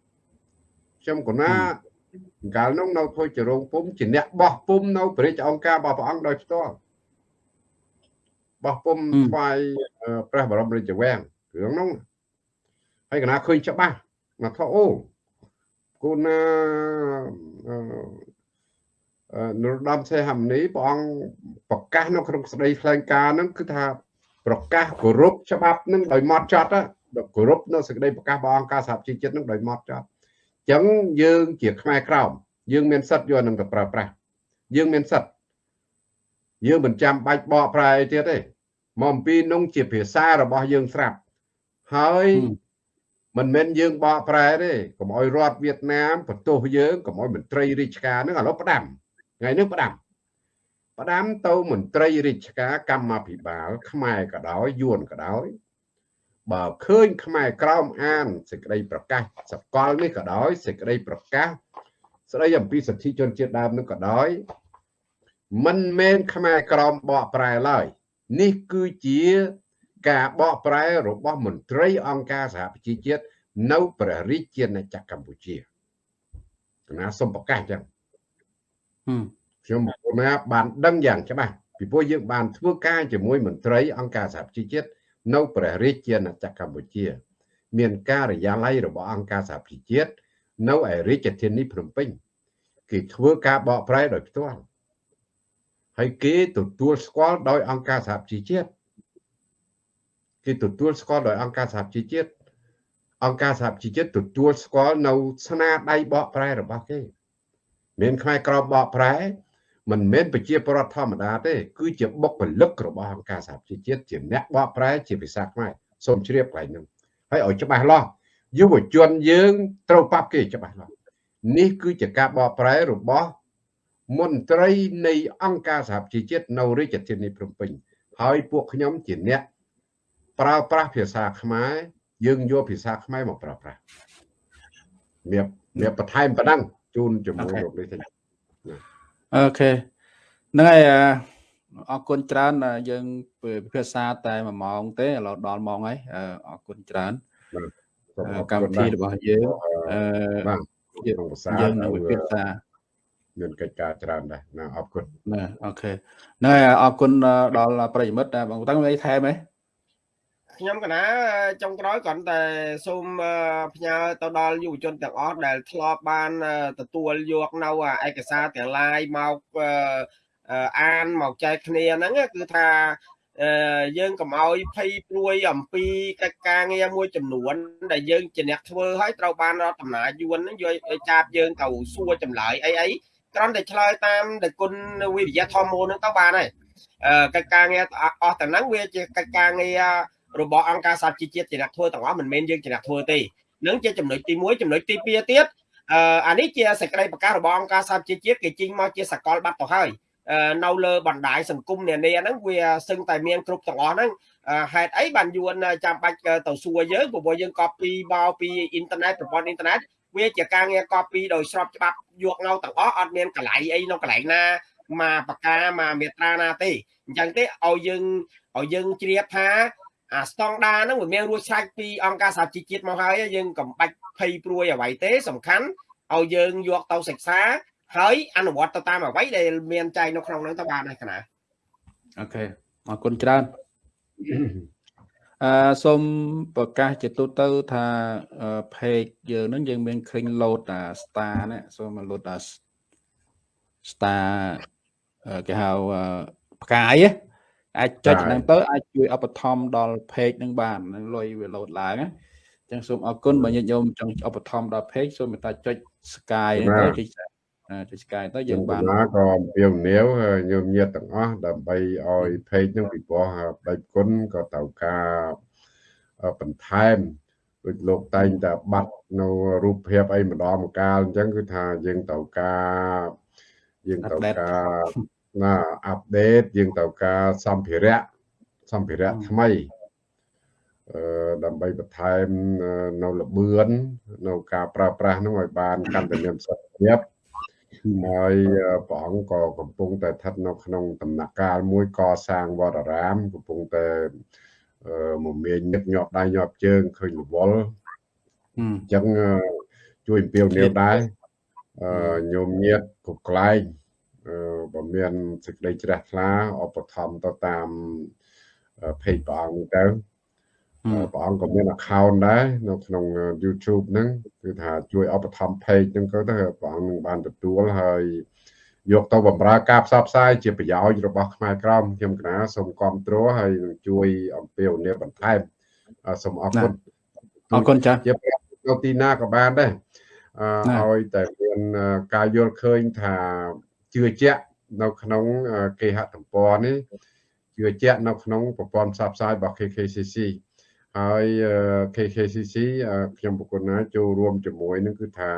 ខ្ញុំកណាកាលនោះនៅធ្វើជារោងពុំជាអ្នកបោះពុំនៅព្រះរាជអង្គការរបស់ព្រះអង្គដោយផ្ទាល់បោះពុំថ្វាយព្រះបរមរាជវាំងរឿងនោះហើយកណាឃើញច្បាស់មកថាអូគូណានរោត្តមសេហមនីព្រះអង្គប្រកាសនៅក្នុងស្ដីថ្លែងការណ៍ហ្នឹងគឺថា ប្រកាសគោរពច្បាប់នឹងដោយម៉ត់ចត់គោរពនៅសេចក្តីប្រកាសរបស់អង្គការសហជីវជាតិនឹងដោយម៉ត់ចត់អញ្ចឹងយើងជាខ្មែរក្រោមយើងមានសិទ្ធយកនឹងទៅប្រើប្រាស់យើងមានសិទ្ធយើងមិនចាំបាច់បកប្រែទៀតទេមកអំពីនោះជាភាសារបស់យើងស្រាប់ហើយមិនមែនយើងបកប្រែទេកុំឲ្យរដ្ឋវៀតណាមបន្ទោសយើងកុំឲ្យមន្ត្រីរាជការនឹងឥឡូវផ្ដាំថ្ងៃនេះផ្ដាំ ផ្ដាំទៅមន្ត្រីរាជការកម្មាភិបាល ខ្មែរក៏ដោយយួនក៏ដោយបើឃើញខ្មែរក្រោមអានសេចក្តីប្រកាសសកលនេះក៏ដោយសេចក្តីប្រកាសស្ដីអំពីសិទ្ធិជនជាតិដើមនឹងក៏ដោយមិនមែនខ្មែរក្រមបកប្រែឡើយនេះគឺជាការបកប្រែរបស់មន្ត្រីអង្គការសហប្រជាជាតិនៅព្រះរាជាណាចក្រកម្ពុជាគណៈសូមប្រកាសចឹង ខ្ញុំមកបានដឹងយ៉ាងច្បាស់ពីព្រោះយើងបានធ្វើការជាមួយមន្ត្រីអង្គការសហប្រជាជាតិនៅព្រះរាជាណាចក្រកម្ពុជា មានការិយាល័យរបស់អង្គការសហប្រជាជាតិនៅឯរាជធានីភ្នំពេញគេធ្វើការបកប្រែដោយផ្ទាល់ហើយគេទទួលស្គាល់ដោយអង្គការសហប្រជាជាតិគេទទួលស្គាល់ដោយអង្គការសហជីវជាតិអង្គការសហជីវជាតិទទួលស្គាល់នៅស្នាដៃបកប្រែរបស់គេមានខ្មែរក្រមបកប្រែ មិនមែនប្រជាពលរដ្ឋធម្មតាទេ គឺជាបុគ្គលិករបស់អង្គការសហជីវជាតិជាអ្នកបកប្រែជាភាសាខ្មែរសូមជ្រាបកន្លែងហ្នឹងហើយឲ្យច្បាស់លាស់យុវជនយើងត្រូវប៉ាប់គេច្បាស់លាស់នេះគឺជាការបកប្រែរបស់មន្ត្រីនៃអង្គការសហជីវជាតិនៅរាជធានីភ្នំពេញហើយពួកខ្ញុំជាអ្នកប្រើប្រាស់ភាសាខ្មែរយើងយកភាសាខ្មែរមកប្រើប្រាស់មានមានបន្ថែមប៉ុណ្ណឹងជូនជាមួយលោកនេះទេ OK ហ្នឹងហើយអរគុណច្រើនយើងពិភាក្សាតែ1ម៉ោងទេឥឡូវដល់ម៉ោងហើយអរគុណច្រើនកម្មវិធីរបស់យើងអឺបាទក្នុងភាសាយើងនឹងពិភាក្សាមានកិច្ចការច្រើនដែរណាអរគុណណា OK ហ្នឹងហើយអរគុណដល់ប្រិយមិត្តបងតាំងអីថែមហ៎ ខ្ញុំកណាចុងក្រោយគ្រាន់តែសូមផ្ញើទៅដល់យុវជនទាំងអស់ដែលធ្លាប់បានទទួលយកនៅឯកសារទាំងឡាយមកអានមកចែកគ្នាហ្នឹងគឺថាយើងកុំឲ្យភ័យព្រួយអំពីកិច្ចការងារមួយចំនួន ដែលយើងជាអ្នកធ្វើហើយត្រូវបានរដ្ឋអំណាចយួនហ្នឹងយកចាប់យើងទៅសួរចម្លើយអីអីគ្រាន់តែឆ្លើយតាមដែលគុណវិរិយធម៌មូលហ្នឹងទៅបានហើយកិច្ចការងារអស់ទាំងហ្នឹងវាជាកិច្ចការងារ របស់អង្គការសហជីវជាតិជាអ្នកធ្វើទាំងអស់មិនមែនយើងជាអ្នកធ្វើទេនឹងជាចំណុចទី1ចំណុចទី2ទៀតអឺអានេះជាសេចក្តីប្រកាសរបស់អង្គការសហជីវជាតិគេចេញមកជាសកលប័ណ្ណទៅហើយនៅលើបណ្ដាញសង្គមនានាហ្នឹងវាសឹងតែមានគ្រប់ទាំងអស់ហ្នឹងហេតុអីបានយួនចាំបាច់ទៅសួរយើងព្រោះយើង copy មកពីអ៊ីនធឺណិតប្រព័ន្ធអ៊ីនធឺណិតវាជាការងារ copy ដោយស្របច្បាប់យកនៅទាំងអស់អត់មានកន្លែងអីនៅកន្លែងណាមកបកាមកមេត្រាណាទេអញ្ចឹងទេឲ្យយើងឲ្យយើងជ្រាបថា អាស្តង់ដាហ្នឹងវាមានរួចស្រេចពីអង្គការសហជីវជាតិមកហើយយើងកំបាច់ភ័យព្រួយអ្វីទេសំខាន់ឲ្យយើងយកទៅសិក្សាហើយអនុវត្តទៅតាមអ្វីដែលមានចែងនៅក្នុងហ្នឹងទៅបានហើយកណាអូខេអរគុណច្រើនអឺសូមប្រកាសជាទូទៅថា page យើងហ្នឹងយើងមានឃើញ load អា star នេះសូម load អា star គេហៅផ្កាយណា អាចចុចហ្នឹងទៅអាចជួយឧបត្ថម្ភដល់ page ហ្នឹងបានលុយវាលោតឡើងណាចឹងសូមអរគុណបើញាតិញោមចង់ឧបត្ថម្ភដល់ page សូមមេត្តាចុច sky ហ្នឹងទៅចុចចុច sky ទៅយើងបានណាក៏អំពាវនាវញោមញាតិទាំងអស់ដើម្បីឲ្យ page ហ្នឹងពីព្រោះបេគុណក៏ត្រូវការបន្ថែមដូចលោកតែងតែបាត់នៅរូបភាពអីម្ដងម្កាលអញ្ចឹងគឺថាយើងត្រូវការយើងត្រូវការ ណាអាប់ដេតយើងត្រូវការសម្ភារៈសម្ភារៈថ្មីអឺដើម្បីបន្ថែមនៅលបឿននៅការប្រើប្រាស់នោះឲ្យបានកាន់តែមានប្រសិទ្ធភាពហើយព្រះអង្គក៏កំពុងតែស្ថិតនៅក្នុងដំណាក់កាលមួយកសាងវត្តអារាម កំពុងតែមមាញញឹកញាប់ដៃញាប់ជើងឃើញរវល់អញ្ចឹងជួយអំពាវនាវដែរញោមញាតគ្រប់កន្លែង បើមានសេចក្តីជ្រះថ្លាឧបត្ថម្ភទៅតាម page ព្រះអង្គទៅព្រះអង្គក៏មាន account ដែរនៅក្នុង YouTube ហ្នឹងគឺថាជួយឧបត្ថម្ភ page ហ្នឹងក៏ទៅព្រះអង្គនឹងបានទទួលហើយយកទៅបម្រើការផ្សព្វផ្សាយជាប្រយោជន៍របស់ខ្មែរក្រមខ្ញុំកណាសូមគ្រប់គ្រងហើយនឹងជួយអំពាវនាវបន្ថែមសូមអរគុណអរគុណចា៎ជានៅទីណាក៏បានដែរឲ្យតែមានការយល់ឃើញថា ជឿជាក់នៅក្នុងគេហទំព័រនេះជឿជាក់នៅក្នុងប្រព័ន្ធផ្សព្វផ្សាយរបស់ KKCC ហើយ KKCC ខ្ញុំប្រគុណណាចូលរួមជាមួយនឹងគឺថា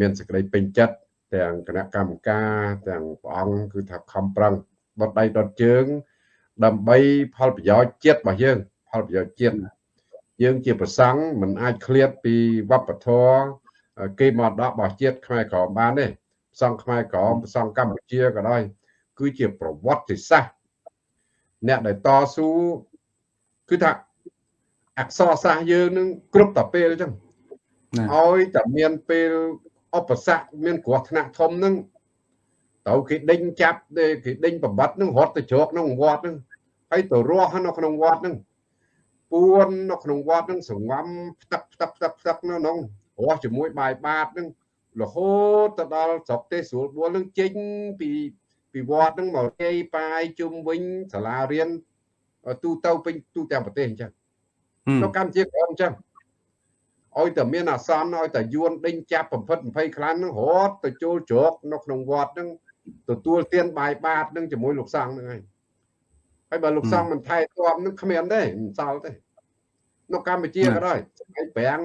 មានសេចក្តីពេញចិត្តទាំងគណៈកម្មការទាំងព្រះអង្គគឺថាខំប្រឹងដុតដៃដុតជើង ដើម្បីផលប្រយោជន៍ជាតិរបស់យើង ផលប្រយោជន៍ជាតិយើងជាប្រសង់មិនអាចឃ្លាតពីវប្បធម៌គេមកដករបស់ជាតិខ្មែរក្រមបានទេផ្សងខ្មែរក្រមផ្សងកម្ពុជាក៏ដោយគឺជាប្រវត្តិសាស្ត្រអ្នកដែលតស៊ូគឺថាអក្សរសាស្ត្រយើងនឹងគ្រប់តែពេលអញ្ចឹងឲ្យតែមានពេលឧបសគ្គមានគ្រោះថ្នាក់ធំហ្នឹងទៅគេដេញចាប់គេដេញប្របាត់ហ្នឹងរត់ទៅជ្រកក្នុងវត្តហ្នឹងហើយទៅរស់នៅក្នុងវត្តហ្នឹងពួននៅក្នុងវត្តហ្នឹងសង្ងំផ្ទឹកផ្ទឹកផ្ទឹកផ្ទឹកនៅក្នុងរស់ជាមួយបាយបាតហ្នឹង រហូតទៅដល់ស្រុកទេសស្រួលបួលហ្នឹងចេញពីពីវត្តហ្នឹងមកគេប៉ាយជុំវិញសាលារៀនទូទៅពេញទូទាំងប្រទេសអញ្ចឹងនៅកម្ពុជាក៏អញ្ចឹងឲ្យតែមានអាសន្នឲ្យតែយួនដេញចាប់បំផិត20ខ្លាំងហ្នឹងរត់ទៅចូលជ្រកនៅក្នុងវត្តហ្នឹងទទួលទានបាយបាតហ្នឹងជាមួយលោកសង្ឃហ្នឹងហើយហើយបើលោកសង្ឃមិនថែទាំនឹងគ្មានទេមិនសល់ទេនៅកម្ពុជាក៏ដោយសម័យប្រាំង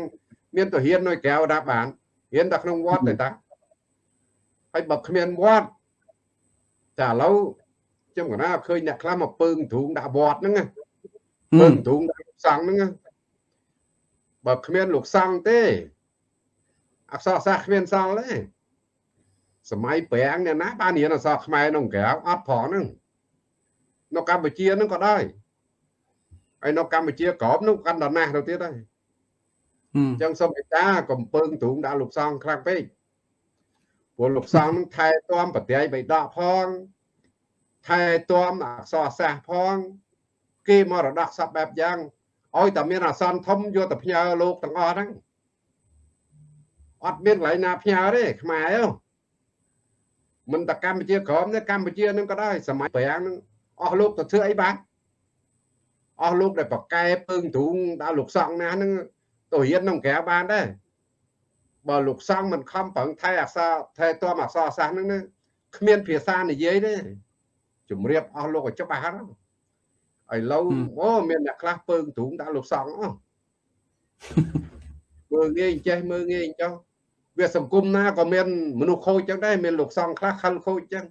មានទៅហ៊ាននៅក្រៅដាក់បាន ហ៊ានតែក្នុងវត្តទេតាហើយបើគ្មានវត្តតែឥឡូវខ្ញុំកណាឃើញអ្នកខ្លះមកពើងទ្រូងដាក់វត្តហ្នឹងពើងទ្រូងដាក់សង្ឃហ្នឹងបើគ្មានលោកសង្ឃទេអក្សរសាស្ត្រគ្មានសល់ទេសម័យប្រាំងអ្នកណាបានរៀនអក្សរខ្មែរក្នុងក្រៅអត់ផងហ្នឹងនៅកម្ពុជាហ្នឹងក៏ដែរហើយនៅកម្ពុជាក្រមនោះកាន់ដល់ណាស់ទៅទៀតហើយ អញ្ចឹងសូមមេត្តាកំពើងទ្រូងដាក់លោកសង្ឃខ្លាំងពេកព្រោះលោកសង្ឃនឹងថែទាំប្រតិយបិដកផងថែទាំអក្សរសាស្ត្រផង គេមរតកសពបែបយ៉ាងឲ្យតែមានអាសន្នធំយកទៅផ្ញើលោកទាំងអស់ហ្នឹងអត់មានកន្លែងណាផ្ញើទេខ្មែរមិនតែកម្ពុជាក្រមទេកម្ពុជានឹងក៏ដែរសម័យប្រាំងនឹងអស់លោកទៅធ្វើអីបានអស់លោកដែលប្រកែពើងទ្រូងដល់លោកសង្ឃណាហ្នឹង ទៅរៀនក្នុងក្រៅបានដែរបើលោកសង្ឃមិនខំប្រឹងថែអក្សរថែទាំអក្សរសាស្ត្រហ្នឹងគ្មានភាសានិយាយទេជំរាបអស់លោកឲ្យច្បាស់ហ្នឹងឥឡូវអូមានអ្នកខ្លះពើងទ្រូងដាក់លោកសង្ឃអស់មើលងាយចេះមើលងាយចុះវាសង្គមណាក៏មានមនុស្សខូចចឹងដែរមានលោកសង្ឃខ្លះខលខូចចឹង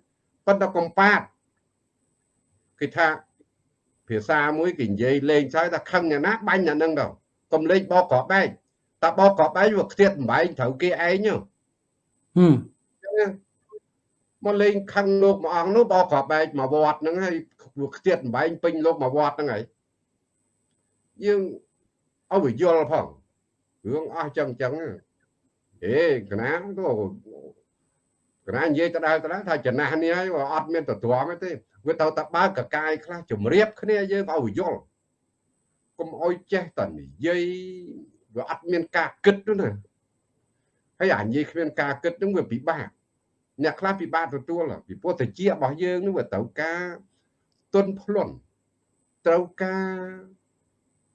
ប៉ុន្តែកំប៉ាតគេថាភាសាមួយគេនិយាយលេងឆ្លើយថាខឹងអ្នកណាបាញ់អ្នកនឹងទៅ កុំលេងបោកក្របបែកតែបោកក្របបែកវាខ្ទាតបំបែងត្រូវគេឯងហឹមមកលេងខឹងលោកមួយអង្គនោះបោកក្របបែកមកវត្តហ្នឹងហើយវាខ្ទាតបំបែងពេញលោកមកវត្តហ្នឹងហើយយើងឲ្យវាយល់ផងរឿងអស់ចឹងចឹងអេកណាទៅកណានិយាយទៅដើរទៅដើរថាចំណាស់នេះហើយអត់មានទៅទ្រាំទេវាទៅតែបើកកាយខ្លះជំរាបគ្នាយើងឲ្យយល់ កុំអោយចេះតែនិយាយវាអត់មានការគិតនោះណាហើយអានិយាយគ្មានការគិតនឹងវាពិបាកអ្នកខ្លះពិបាកទទួលពីព្រោះតិចរបស់យើងនឹងវាត្រូវការទុនភ្លន់ត្រូវការ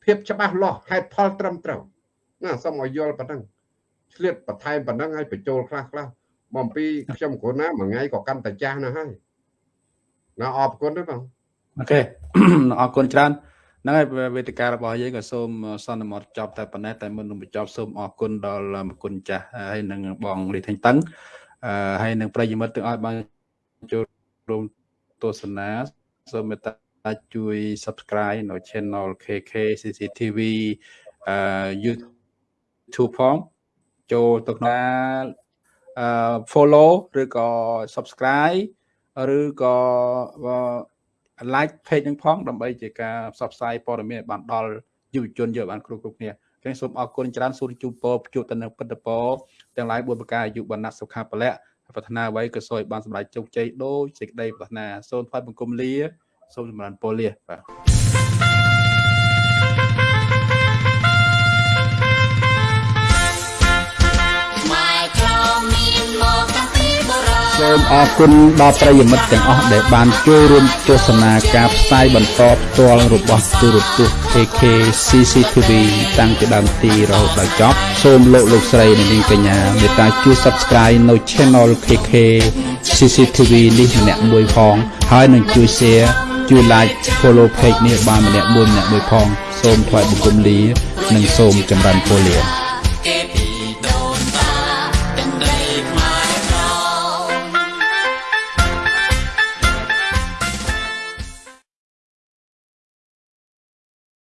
ភាពច្បាស់លាស់ហេតុផលត្រឹមត្រូវណាសូមឲ្យយល់ប៉ុណ្ណឹងឆ្លៀតបន្ថែមប៉ុណ្ណឹងឲ្យបញ្ចូលខ្លះខ្លះមកអំពីខ្ញុំគ្រូណាមួយថ្ងៃក៏កាន់តែចាស់ណាស់ហើយណាអរគុណទេបងអូខេអរគុណច្រើន ហ្នឹងហើយវេទិការបស់យើងក៏សូមសន្មតចប់តែប៉ុណ្ណេះតែមុននឹងបញ្ចប់សូមអរគុណដល់មគុណចាស់ហើយនឹងបងលីថេងតឹងអឺហើយនឹងប្រិយមិត្តទាំងអស់បានចូលរួមទស្សនាសូមមេត្តាជួយ Subscribe នៅ Channel KK CCTV អឺ YouTube ផងចូលទៅក្នុងអឺ follow ឬក៏ subscribe ឬក៏ like page នឹងផងដើម្បីជាការផ្សព្វផ្សាយព័ត៌មានបានដល់យុវជនយកបានគ្រប់គ្រប់គ្នាចឹងសូមអរគុណច្រើនសូមជូនពរជួបទៅនឹងពិតពរទាំងឡាយ4ប្រការអាយុបណ្ណាសុខាពលៈប្រាថ្នាអ្វីក៏សូមឲ្យបានសម្រេចជោគជ័យដូចសេចក្តីប្រាថ្នាសូមថ្វាយបង្គំលាសូមចម្រើនពរលាបាទ សូមអរគុណដល់ប្រិយមិត្តទាំងអស់ដែលបានចូលរួមទស្សនាការផ្សាយបន្តផ្ទាល់របស់ទូរទស្សន៍ AK CCTV តាំងពីដើមទីរហូតដល់ចប់សូមលោកលោកស្រីនិងនាងកញ្ញាមេត្តាជួយ Subscribe នៅ Channel KK CCTV នេះម្នាក់មួយផងហើយនឹងជួយ Share ជួយ Like Follow Page នេះបានម្នាក់មួយម្នាក់មួយផង សូមថ្លែងបង្គំលា និងសូមចម្រើនពរលា